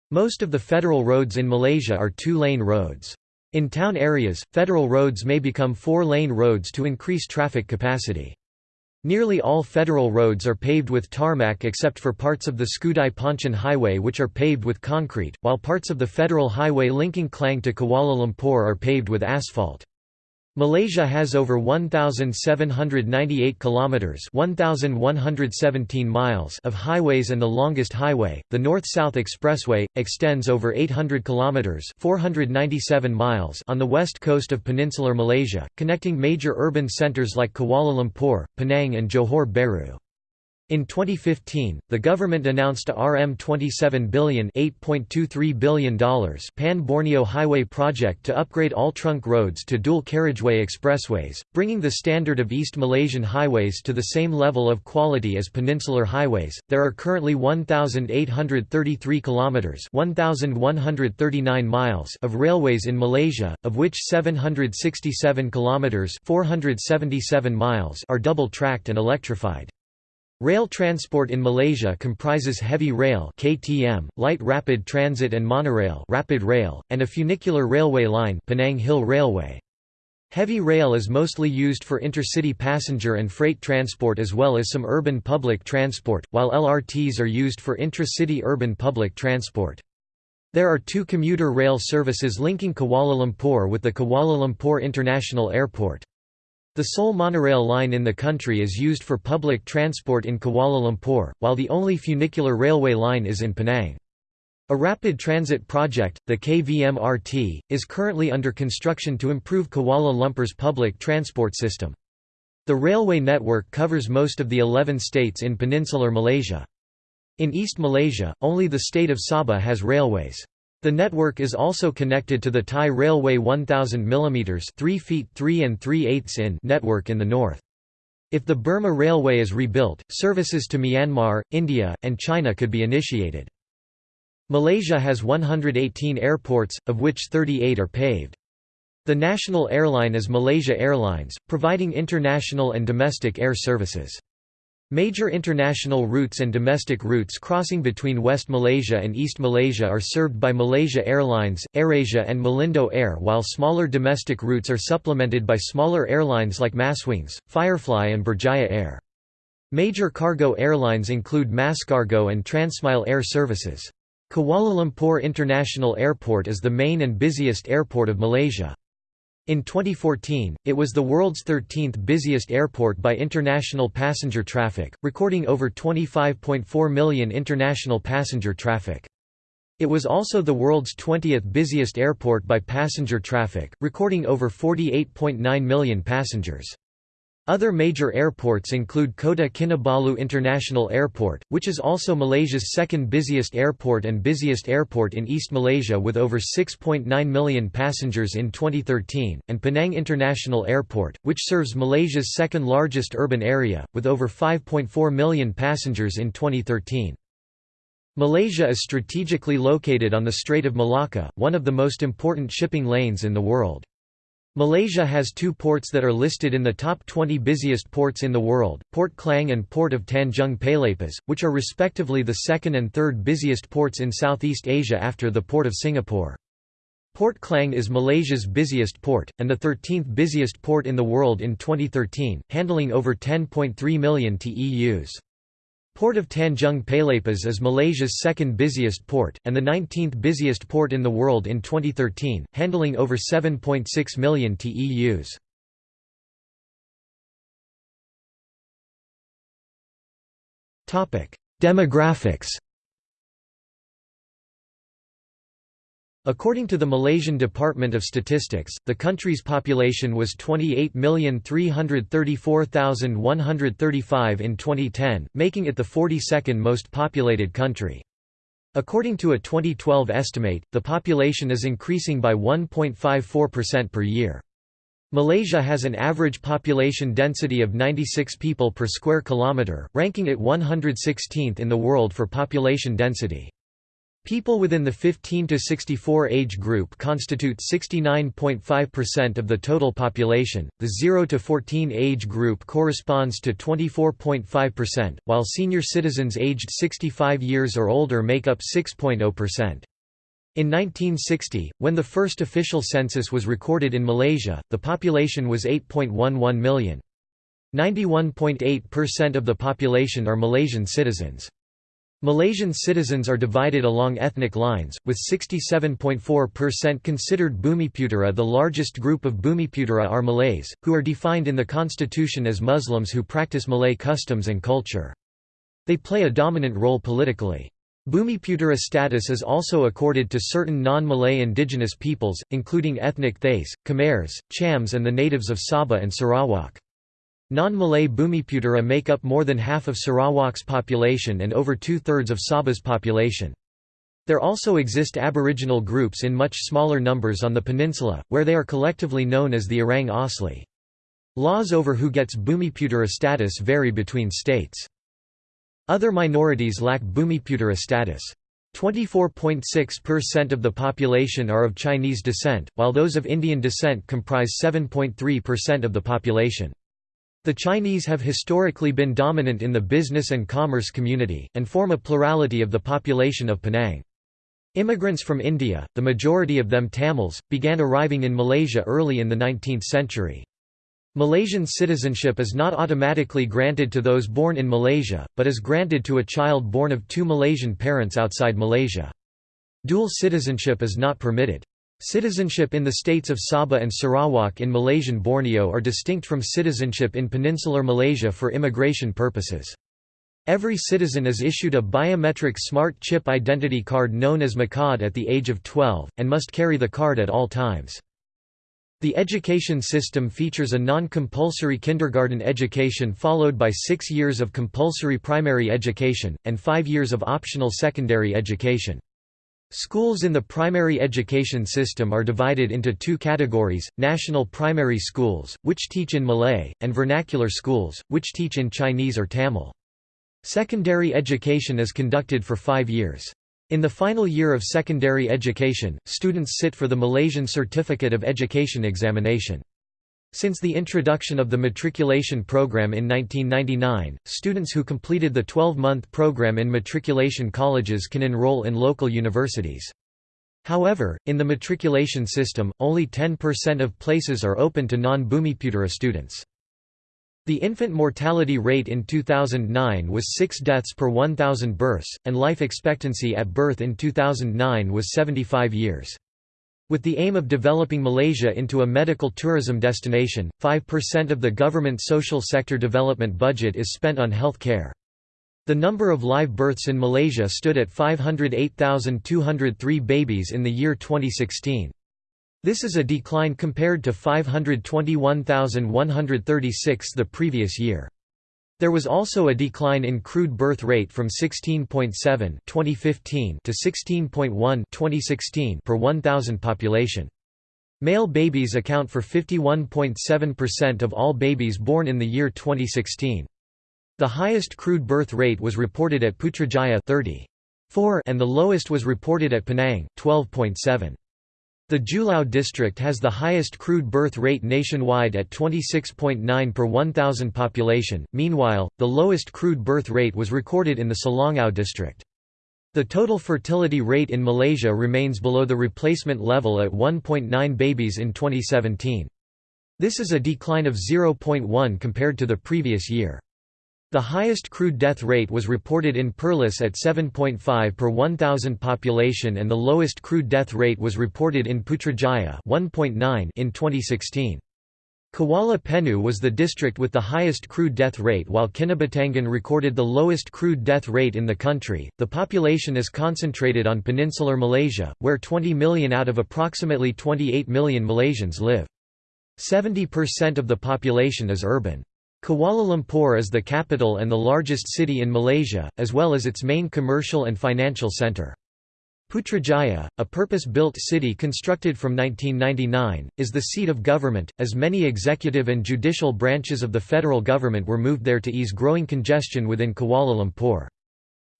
Most of the federal roads in Malaysia are two-lane roads. In town areas, federal roads may become four-lane roads to increase traffic capacity. Nearly all federal roads are paved with tarmac except for parts of the Skudai Pontian Highway which are paved with concrete, while parts of the federal highway linking Klang to Kuala Lumpur are paved with asphalt. Malaysia has over 1798 kilometers, 1117 miles of highways and the longest highway, the North-South Expressway, extends over 800 kilometers, 497 miles on the west coast of peninsular Malaysia, connecting major urban centers like Kuala Lumpur, Penang and Johor Bahru. In 2015, the government announced a RM27 billion $8.23 billion Pan-Borneo Highway project to upgrade all trunk roads to dual carriageway expressways, bringing the standard of East Malaysian highways to the same level of quality as peninsular highways. There are currently 1833 kilometers, 1139 miles of railways in Malaysia, of which 767 kilometers, 477 miles are double-tracked and electrified. Rail transport in Malaysia comprises heavy rail (KTM), light rapid transit and monorail (rapid rail), and a funicular railway line, Penang Hill Railway. Heavy rail is mostly used for intercity passenger and freight transport as well as some urban public transport, while LRTs are used for intra-city urban public transport. There are two commuter rail services linking Kuala Lumpur with the Kuala Lumpur International Airport. The sole monorail line in the country is used for public transport in Kuala Lumpur, while the only funicular railway line is in Penang. A rapid transit project, the KVMRT, is currently under construction to improve Kuala Lumpur's public transport system. The railway network covers most of the 11 states in peninsular Malaysia. In East Malaysia, only the state of Sabah has railways. The network is also connected to the Thai Railway 1000 mm 3 feet 3 and 3 eighths in network in the north. If the Burma Railway is rebuilt, services to Myanmar, India, and China could be initiated. Malaysia has 118 airports, of which 38 are paved. The national airline is Malaysia Airlines, providing international and domestic air services. Major international routes and domestic routes crossing between West Malaysia and East Malaysia are served by Malaysia Airlines, AirAsia and Malindo Air while smaller domestic routes are supplemented by smaller airlines like Maswings, Firefly and Berjaya Air. Major cargo airlines include MASkargo and Transmile Air Services. Kuala Lumpur International Airport is the main and busiest airport of Malaysia. In 2014, it was the world's 13th busiest airport by international passenger traffic, recording over 25.4 million international passenger traffic. It was also the world's 20th busiest airport by passenger traffic, recording over 48.9 million passengers. Other major airports include Kota Kinabalu International Airport, which is also Malaysia's second busiest airport and busiest airport in East Malaysia with over 6.9 million passengers in 2013, and Penang International Airport, which serves Malaysia's second largest urban area, with over 5.4 million passengers in 2013. Malaysia is strategically located on the Strait of Malacca, one of the most important shipping lanes in the world. Malaysia has two ports that are listed in the top 20 busiest ports in the world, Port Klang and Port of Tanjung Pelepas, which are respectively the second and third busiest ports in Southeast Asia after the Port of Singapore. Port Klang is Malaysia's busiest port, and the 13th busiest port in the world in 2013, handling over 10.3 million TEUs. Port of Tanjung Pelepas is Malaysia's second busiest port, and the 19th busiest port in the world in 2013, handling over 7.6 million TEUs. Demographics According to the Malaysian Department of Statistics, the country's population was 28,334,135 in 2010, making it the 42nd most populated country. According to a 2012 estimate, the population is increasing by 1.54% per year. Malaysia has an average population density of 96 people per square kilometre, ranking it 116th in the world for population density. People within the 15 to 64 age group constitute 69.5% of the total population, the 0 to 14 age group corresponds to 24.5%, while senior citizens aged 65 years or older make up 6.0%. In 1960, when the first official census was recorded in Malaysia, the population was 8.11 million. 91.8% of the population are Malaysian citizens. Malaysian citizens are divided along ethnic lines, with 67.4% considered Bumiputera The largest group of Bumiputera are Malays, who are defined in the constitution as Muslims who practice Malay customs and culture. They play a dominant role politically. Bumiputera status is also accorded to certain non-Malay indigenous peoples, including ethnic Thais, Khmers, Chams and the natives of Sabah and Sarawak. Non-Malay Bumiputera make up more than half of Sarawak's population and over two-thirds of Sabah's population. There also exist Aboriginal groups in much smaller numbers on the peninsula, where they are collectively known as the Orang Asli. Laws over who gets Bumiputera status vary between states. Other minorities lack Bumiputera status. 24.6% of the population are of Chinese descent, while those of Indian descent comprise 7.3% of the population. The Chinese have historically been dominant in the business and commerce community, and form a plurality of the population of Penang. Immigrants from India, the majority of them Tamils, began arriving in Malaysia early in the 19th century. Malaysian citizenship is not automatically granted to those born in Malaysia, but is granted to a child born of two Malaysian parents outside Malaysia. Dual citizenship is not permitted. Citizenship in the states of Sabah and Sarawak in Malaysian Borneo are distinct from citizenship in peninsular Malaysia for immigration purposes. Every citizen is issued a biometric smart chip identity card known as MyKad at the age of 12, and must carry the card at all times. The education system features a non-compulsory kindergarten education followed by six years of compulsory primary education, and five years of optional secondary education. Schools in the primary education system are divided into two categories, national primary schools, which teach in Malay, and vernacular schools, which teach in Chinese or Tamil. Secondary education is conducted for five years. In the final year of secondary education, students sit for the Malaysian Certificate of Education examination. Since the introduction of the matriculation program in 1999, students who completed the 12-month program in matriculation colleges can enroll in local universities. However, in the matriculation system, only 10% of places are open to non-Bumiputera students. The infant mortality rate in 2009 was 6 deaths per 1,000 births, and life expectancy at birth in 2009 was 75 years. With the aim of developing Malaysia into a medical tourism destination, 5% of the government social sector development budget is spent on health care. The number of live births in Malaysia stood at 508,203 babies in the year 2016. This is a decline compared to 521,136 the previous year. There was also a decline in crude birth rate from 16.7 2015 to 16.1 2016 per 1,000 population. Male babies account for 51.7% of all babies born in the year 2016. The highest crude birth rate was reported at Putrajaya 30.4 and the lowest was reported at Penang 12.7. The Julau district has the highest crude birth rate nationwide at 26.9 per 1,000 population, meanwhile, the lowest crude birth rate was recorded in the Selangau district. The total fertility rate in Malaysia remains below the replacement level at 1.9 babies in 2017. This is a decline of 0.1 compared to the previous year. The highest crude death rate was reported in Perlis at 7.5 per 1,000 population and the lowest crude death rate was reported in Putrajaya 1.9 in 2016. Kuala Penyu was the district with the highest crude death rate while Kinabatangan recorded the lowest crude death rate in the country. The population is concentrated on peninsular Malaysia, where 20 million out of approximately 28 million Malaysians live. 70% of the population is urban. Kuala Lumpur is the capital and the largest city in Malaysia, as well as its main commercial and financial centre. Putrajaya, a purpose-built city constructed from 1999, is the seat of government, as many executive and judicial branches of the federal government were moved there to ease growing congestion within Kuala Lumpur.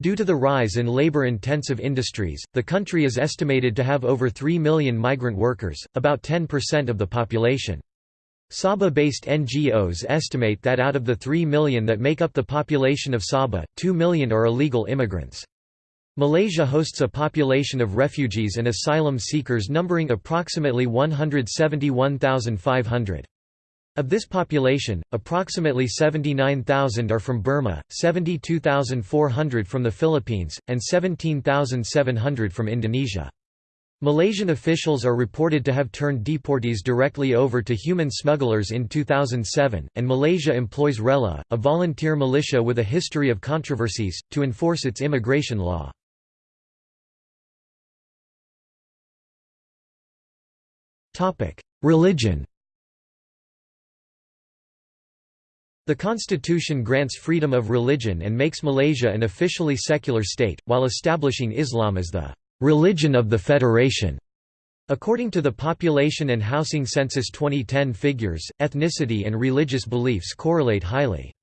Due to the rise in labor-intensive industries, the country is estimated to have over 3 million migrant workers, about 10% of the population. Sabah-based NGOs estimate that out of the 3 million that make up the population of Sabah, 2 million are illegal immigrants. Malaysia hosts a population of refugees and asylum seekers numbering approximately 171,500. Of this population, approximately 79,000 are from Burma, 72,400 from the Philippines, and 17,700 from Indonesia. Malaysian officials are reported to have turned deportees directly over to human smugglers in 2007, and Malaysia employs RELA, a volunteer militia with a history of controversies, to enforce its immigration law. Religion The constitution grants freedom of religion and makes Malaysia an officially secular state, while establishing Islam as the religion of the federation. According to the Population and Housing Census 2010 figures, ethnicity and religious beliefs correlate highly.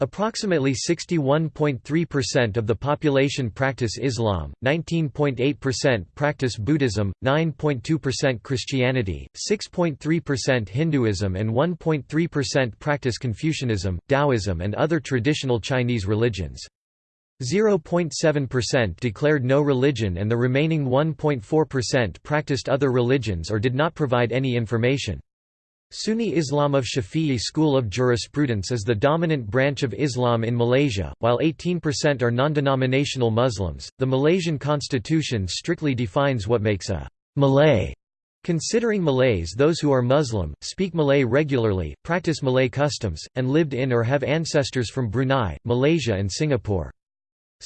Approximately 61.3% of the population practice Islam, 19.8% practice Buddhism, 9.2% Christianity, 6.3% Hinduism and 1.3% practice Confucianism, Taoism and other traditional Chinese religions. 0.7% declared no religion and the remaining 1.4% practiced other religions or did not provide any information. Sunni Islam of Shafi'i school of jurisprudence is the dominant branch of Islam in Malaysia, while 18% are non-denominational Muslims. The Malaysian constitution strictly defines what makes a Malay, considering Malays those who are Muslim, speak Malay regularly, practice Malay customs, and lived in or have ancestors from Brunei, Malaysia and Singapore.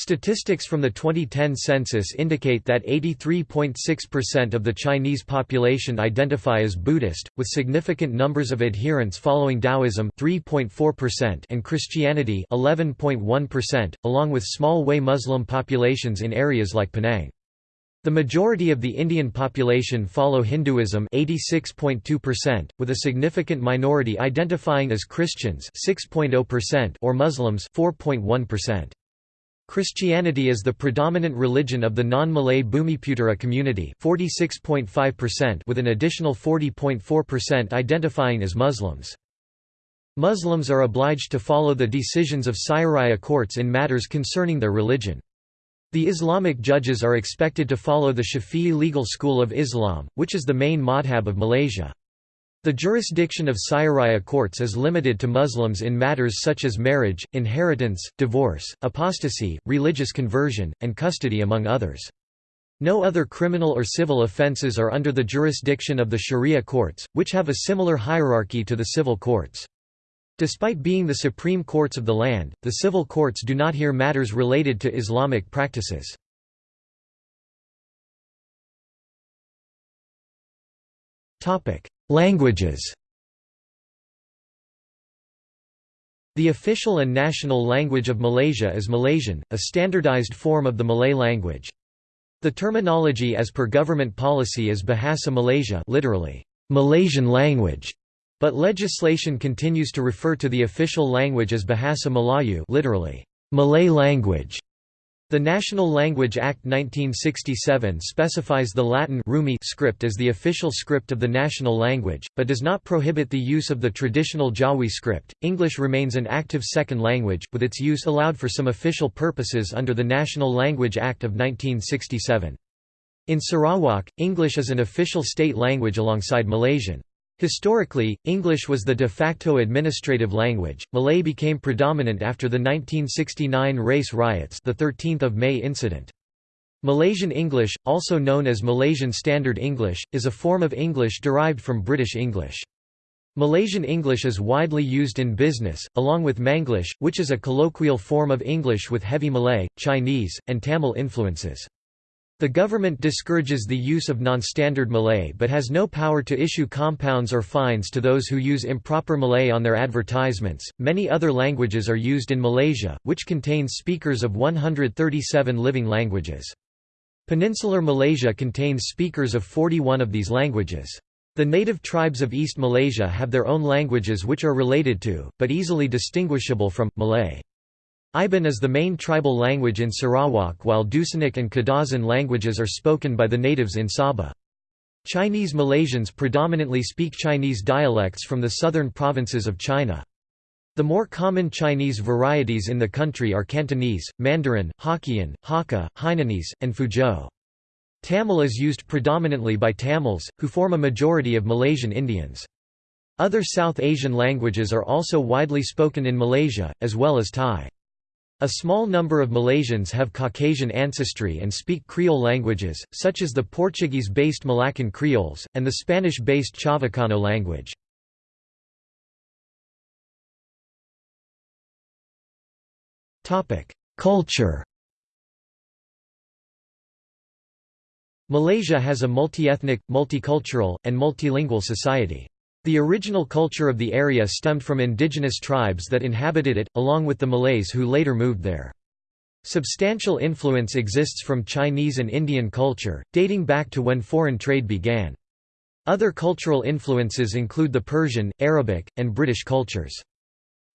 Statistics from the 2010 census indicate that 83.6% of the Chinese population identify as Buddhist, with significant numbers of adherents following Taoism 3.4% and Christianity 11.1%, along with small Hui Muslim populations in areas like Penang. The majority of the Indian population follow Hinduism 86.2%, with a significant minority identifying as Christians 6.0% or Muslims 4.1%. Christianity is the predominant religion of the non-Malay Bumiputera community 46.5% with an additional 40.4% identifying as Muslims. Muslims are obliged to follow the decisions of Syariah courts in matters concerning their religion. The Islamic judges are expected to follow the Shafi'i legal school of Islam, which is the main madhab of Malaysia. The jurisdiction of Syariah courts is limited to Muslims in matters such as marriage, inheritance, divorce, apostasy, religious conversion, and custody among others. No other criminal or civil offences are under the jurisdiction of the Sharia courts, which have a similar hierarchy to the civil courts. Despite being the supreme courts of the land, the civil courts do not hear matters related to Islamic practices. Languages The official and national language of Malaysia is Malaysian, a standardized form of the Malay language. The terminology as per government policy is Bahasa Malaysia literally, Malaysian language, but legislation continues to refer to the official language as Bahasa Melayu literally, Malay language. The National Language Act 1967 specifies the Latin Rumi script as the official script of the national language, but does not prohibit the use of the traditional Jawi script. English remains an active second language, with its use allowed for some official purposes under the National Language Act of 1967. In Sarawak, English is an official state language alongside Malaysian. Historically, English was the de facto administrative language. Malay became predominant after the 1969 race riots, the 13th of May incident. Malaysian English, also known as Malaysian Standard English, is a form of English derived from British English. Malaysian English is widely used in business, along with Manglish, which is a colloquial form of English with heavy Malay, Chinese, and Tamil influences. The government discourages the use of non-standard Malay but has no power to issue compounds or fines to those who use improper Malay on their advertisements. Many other languages are used in Malaysia, which contains speakers of 137 living languages. Peninsular Malaysia contains speakers of 41 of these languages. The native tribes of East Malaysia have their own languages which are related to, but easily distinguishable from, Malay. Iban is the main tribal language in Sarawak while Dusunic and Kadazan languages are spoken by the natives in Sabah. Chinese Malaysians predominantly speak Chinese dialects from the southern provinces of China. The more common Chinese varieties in the country are Cantonese, Mandarin, Hokkien, Hakka, Hainanese, and Fuzhou. Tamil is used predominantly by Tamils, who form a majority of Malaysian Indians. Other South Asian languages are also widely spoken in Malaysia, as well as Thai. A small number of Malaysians have Caucasian ancestry and speak Creole languages, such as the Portuguese-based Malaccan Creoles, and the Spanish-based Chavacano language. Culture Malaysia has a multi-ethnic, multicultural, and multilingual society. The original culture of the area stemmed from indigenous tribes that inhabited it, along with the Malays who later moved there. Substantial influence exists from Chinese and Indian culture, dating back to when foreign trade began. Other cultural influences include the Persian, Arabic, and British cultures.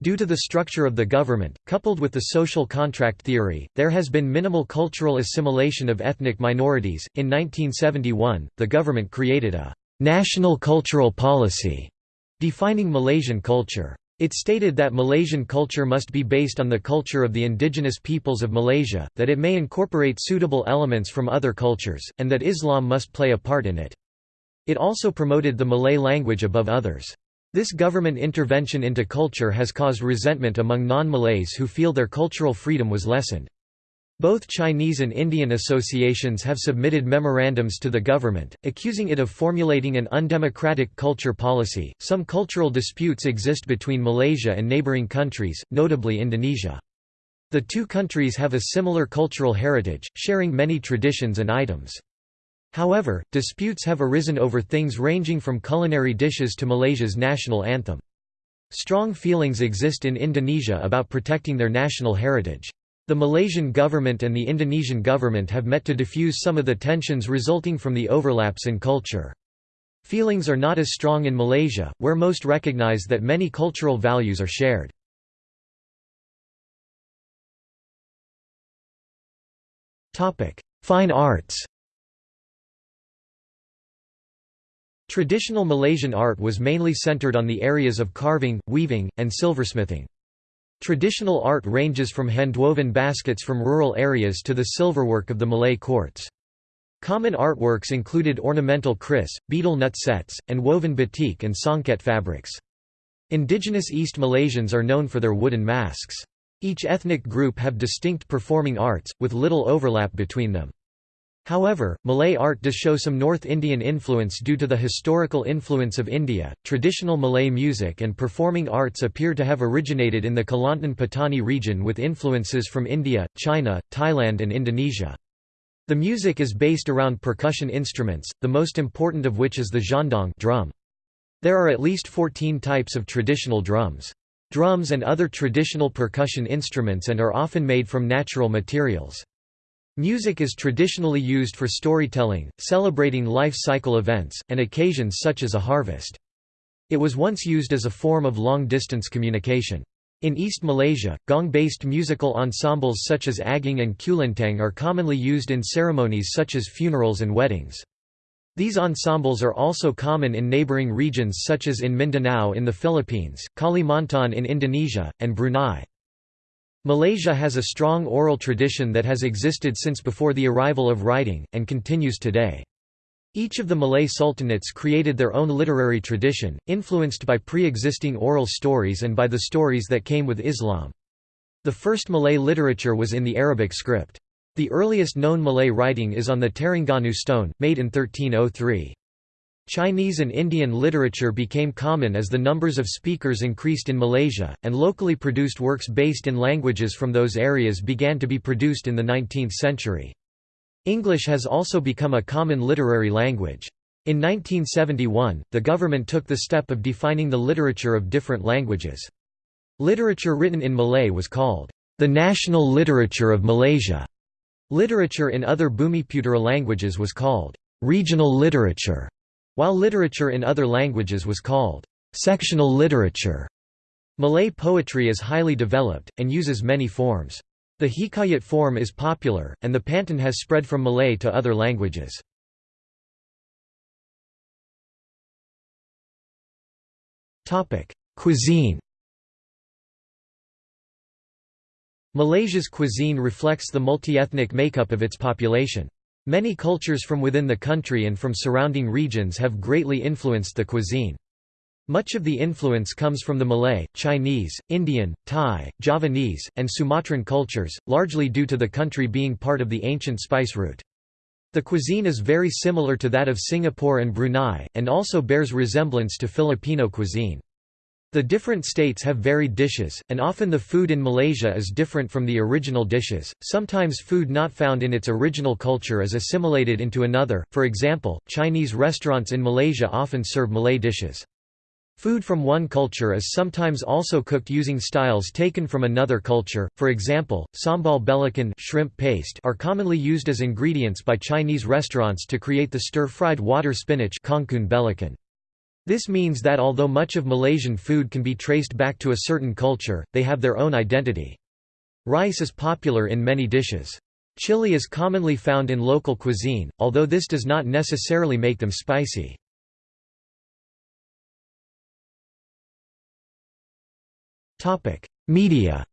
Due to the structure of the government, coupled with the social contract theory, there has been minimal cultural assimilation of ethnic minorities. In 1971, the government created a national cultural policy defining Malaysian culture. It stated that Malaysian culture must be based on the culture of the indigenous peoples of Malaysia, that it may incorporate suitable elements from other cultures, and that Islam must play a part in it. It also promoted the Malay language above others. This government intervention into culture has caused resentment among non-Malays who feel their cultural freedom was lessened. Both Chinese and Indian associations have submitted memorandums to the government, accusing it of formulating an undemocratic culture policy. Some cultural disputes exist between Malaysia and neighboring countries, notably Indonesia. The two countries have a similar cultural heritage, sharing many traditions and items. However, disputes have arisen over things ranging from culinary dishes to Malaysia's national anthem. Strong feelings exist in Indonesia about protecting their national heritage. The Malaysian government and the Indonesian government have met to diffuse some of the tensions resulting from the overlaps in culture. Feelings are not as strong in Malaysia, where most recognize that many cultural values are shared. Fine arts Traditional Malaysian art was mainly centered on the areas of carving, weaving, and silversmithing. Traditional art ranges from handwoven baskets from rural areas to the silverwork of the Malay courts. Common artworks included ornamental kris, betel nut sets, and woven batik and songket fabrics. Indigenous East Malaysians are known for their wooden masks. Each ethnic group have distinct performing arts, with little overlap between them. However, Malay art does show some North Indian influence due to the historical influence of India. Traditional Malay music and performing arts appear to have originated in the Kelantan Patani region with influences from India, China, Thailand, and Indonesia. The music is based around percussion instruments, the most important of which is the gendang drum. There are at least 14 types of traditional drums. Drums and other traditional percussion instruments and are often made from natural materials. Music is traditionally used for storytelling, celebrating life cycle events, and occasions such as a harvest. It was once used as a form of long-distance communication. In East Malaysia, gong-based musical ensembles such as Agung and Kulintang are commonly used in ceremonies such as funerals and weddings. These ensembles are also common in neighboring regions such as in Mindanao in the Philippines, Kalimantan in Indonesia, and Brunei. Malaysia has a strong oral tradition that has existed since before the arrival of writing, and continues today. Each of the Malay sultanates created their own literary tradition, influenced by pre-existing oral stories and by the stories that came with Islam. The first Malay literature was in the Arabic script. The earliest known Malay writing is on the Terengganu stone, made in 1303. Chinese and Indian literature became common as the numbers of speakers increased in Malaysia, and locally produced works based in languages from those areas began to be produced in the 19th century. English has also become a common literary language. In 1971, the government took the step of defining the literature of different languages. Literature written in Malay was called, "...the national literature of Malaysia." Literature in other Bumiputera languages was called, "...regional literature." While literature in other languages was called sectional literature. Malay poetry is highly developed, and uses many forms. The hikayat form is popular, and the pantun has spread from Malay to other languages. Cuisine Malaysia's cuisine reflects the multi-ethnic makeup of its population. Many cultures from within the country and from surrounding regions have greatly influenced the cuisine. Much of the influence comes from the Malay, Chinese, Indian, Thai, Javanese, and Sumatran cultures, largely due to the country being part of the ancient spice route. The cuisine is very similar to that of Singapore and Brunei, and also bears resemblance to Filipino cuisine. The different states have varied dishes, and often the food in Malaysia is different from the original dishes. Sometimes food not found in its original culture is assimilated into another, for example, Chinese restaurants in Malaysia often serve Malay dishes. Food from one culture is sometimes also cooked using styles taken from another culture, for example, sambal belacan shrimp paste are commonly used as ingredients by Chinese restaurants to create the stir-fried water spinach belacan. This means that although much of Malaysian food can be traced back to a certain culture, they have their own identity. Rice is popular in many dishes. Chili is commonly found in local cuisine, although this does not necessarily make them spicy. Media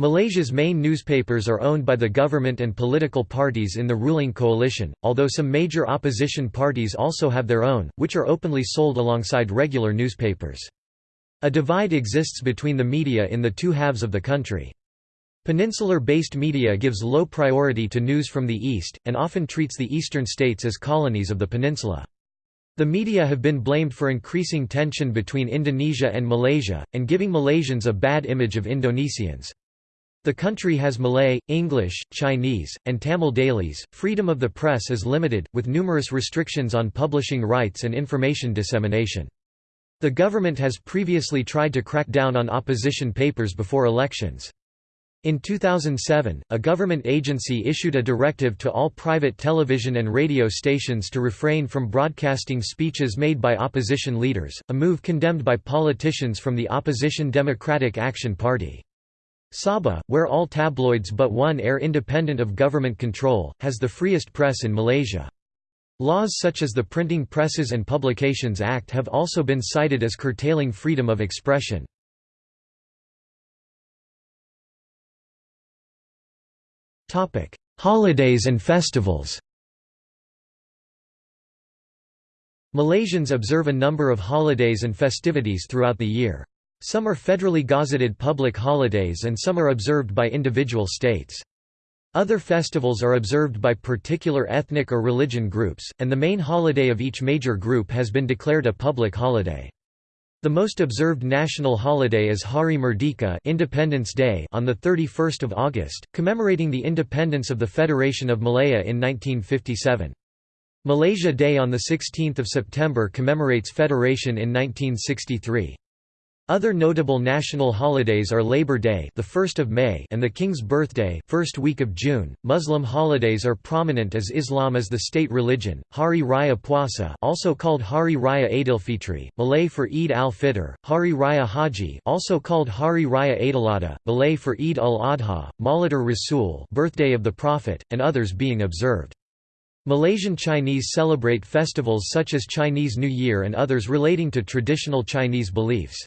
Malaysia's main newspapers are owned by the government and political parties in the ruling coalition, although some major opposition parties also have their own, which are openly sold alongside regular newspapers. A divide exists between the media in the two halves of the country. Peninsular-based media gives low priority to news from the east, and often treats the eastern states as colonies of the peninsula. The media have been blamed for increasing tension between Indonesia and Malaysia, and giving Malaysians a bad image of Indonesians. The country has Malay, English, Chinese, and Tamil dailies. Freedom of the press is limited, with numerous restrictions on publishing rights and information dissemination. The government has previously tried to crack down on opposition papers before elections. In 2007, a government agency issued a directive to all private television and radio stations to refrain from broadcasting speeches made by opposition leaders, a move condemned by politicians from the opposition Democratic Action Party. Sabah, where all tabloids but one air independent of government control, has the freest press in Malaysia. Laws such as the Printing Presses and Publications Act have also been cited as curtailing freedom of expression. Holidays and festivals. Malaysians observe a number of holidays and festivities throughout the year. Some are federally gazetted public holidays and some are observed by individual states. Other festivals are observed by particular ethnic or religion groups, and the main holiday of each major group has been declared a public holiday. The most observed national holiday is Hari Merdeka Independence Day on 31 August, commemorating the independence of the Federation of Malaya in 1957. Malaysia Day on 16 September commemorates federation in 1963. Other notable national holidays are Labor Day, the 1st of May, and the King's Birthday, first week of June. Muslim holidays are prominent as Islam is the state religion. Hari Raya Puasa, also called Hari Raya Aidilfitri, Malay for Eid al-Fitr, Hari Raya Haji, also called Hari Raya Aidiladha, Malay for Eid al-Adha, Maulidur Rasul, birthday of the Prophet, and others being observed. Malaysian Chinese celebrate festivals such as Chinese New Year and others relating to traditional Chinese beliefs.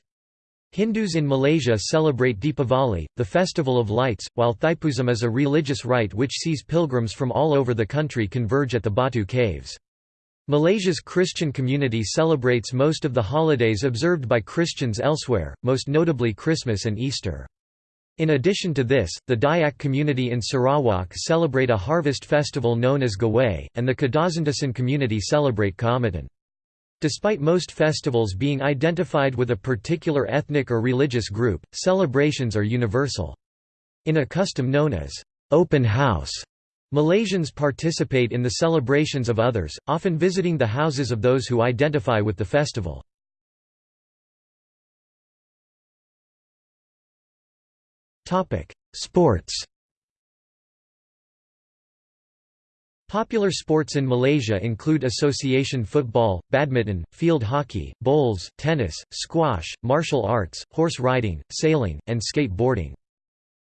Hindus in Malaysia celebrate Deepavali, the festival of lights, while Thaipusam is a religious rite which sees pilgrims from all over the country converge at the Batu Caves. Malaysia's Christian community celebrates most of the holidays observed by Christians elsewhere, most notably Christmas and Easter. In addition to this, the Dayak community in Sarawak celebrate a harvest festival known as Gawai, and the Kadazandusun community celebrate Kaamatan. Despite most festivals being identified with a particular ethnic or religious group, celebrations are universal. In a custom known as open house, Malaysians participate in the celebrations of others, often visiting the houses of those who identify with the festival. Sports Popular sports in Malaysia include association football, badminton, field hockey, bowls, tennis, squash, martial arts, horse riding, sailing, and skateboarding.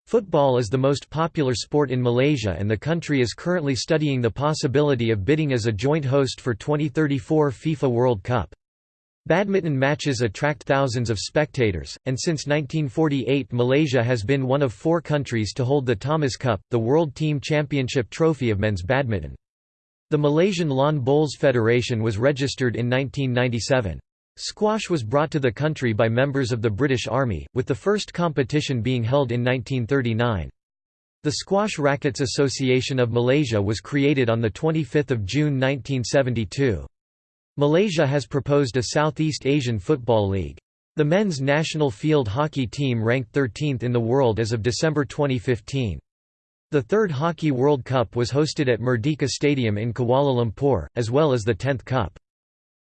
Football is the most popular sport in Malaysia and the country is currently studying the possibility of bidding as a joint host for 2034 FIFA World Cup. Badminton matches attract thousands of spectators, and since 1948 Malaysia has been one of four countries to hold the Thomas Cup, the World Team Championship trophy of men's badminton. The Malaysian Lawn Bowls Federation was registered in 1997. Squash was brought to the country by members of the British Army, with the first competition being held in 1939. The Squash Rackets Association of Malaysia was created on 25 June 1972. Malaysia has proposed a Southeast Asian Football League. The men's national field hockey team ranked 13th in the world as of December 2015. The third Hockey World Cup was hosted at Merdeka Stadium in Kuala Lumpur, as well as the 10th Cup.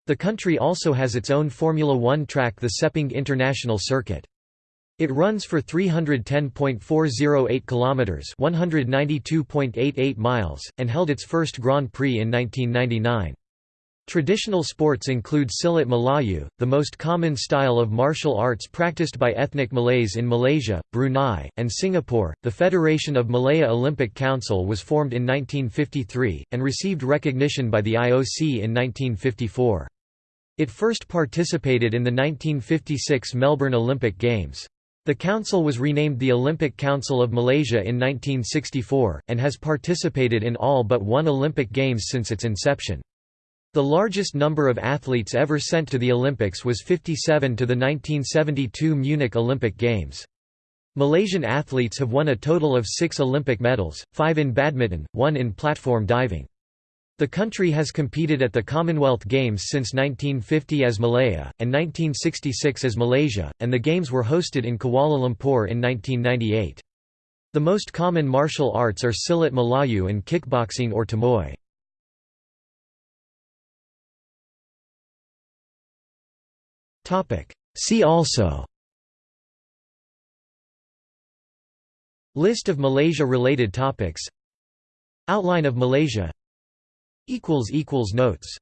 The country also has its own Formula One track the Sepang International Circuit. It runs for 310.408 kilometers, 192.88 miles, and held its first Grand Prix in 1999. Traditional sports include Silat Melayu, the most common style of martial arts practiced by ethnic Malays in Malaysia, Brunei, and Singapore. The Federation of Malaya Olympic Council was formed in 1953 and received recognition by the IOC in 1954. It first participated in the 1956 Melbourne Olympic Games. The council was renamed the Olympic Council of Malaysia in 1964, and has participated in all but one Olympic Games since its inception. The largest number of athletes ever sent to the Olympics was 57 to the 1972 Munich Olympic Games. Malaysian athletes have won a total of six Olympic medals, five in badminton, one in platform diving. The country has competed at the Commonwealth Games since 1950 as Malaya, and 1966 as Malaysia, and the Games were hosted in Kuala Lumpur in 1998. The most common martial arts are Silat Melayu and kickboxing or Tomoi. See also. List of Malaysia-related topics. Outline of Malaysia. Notes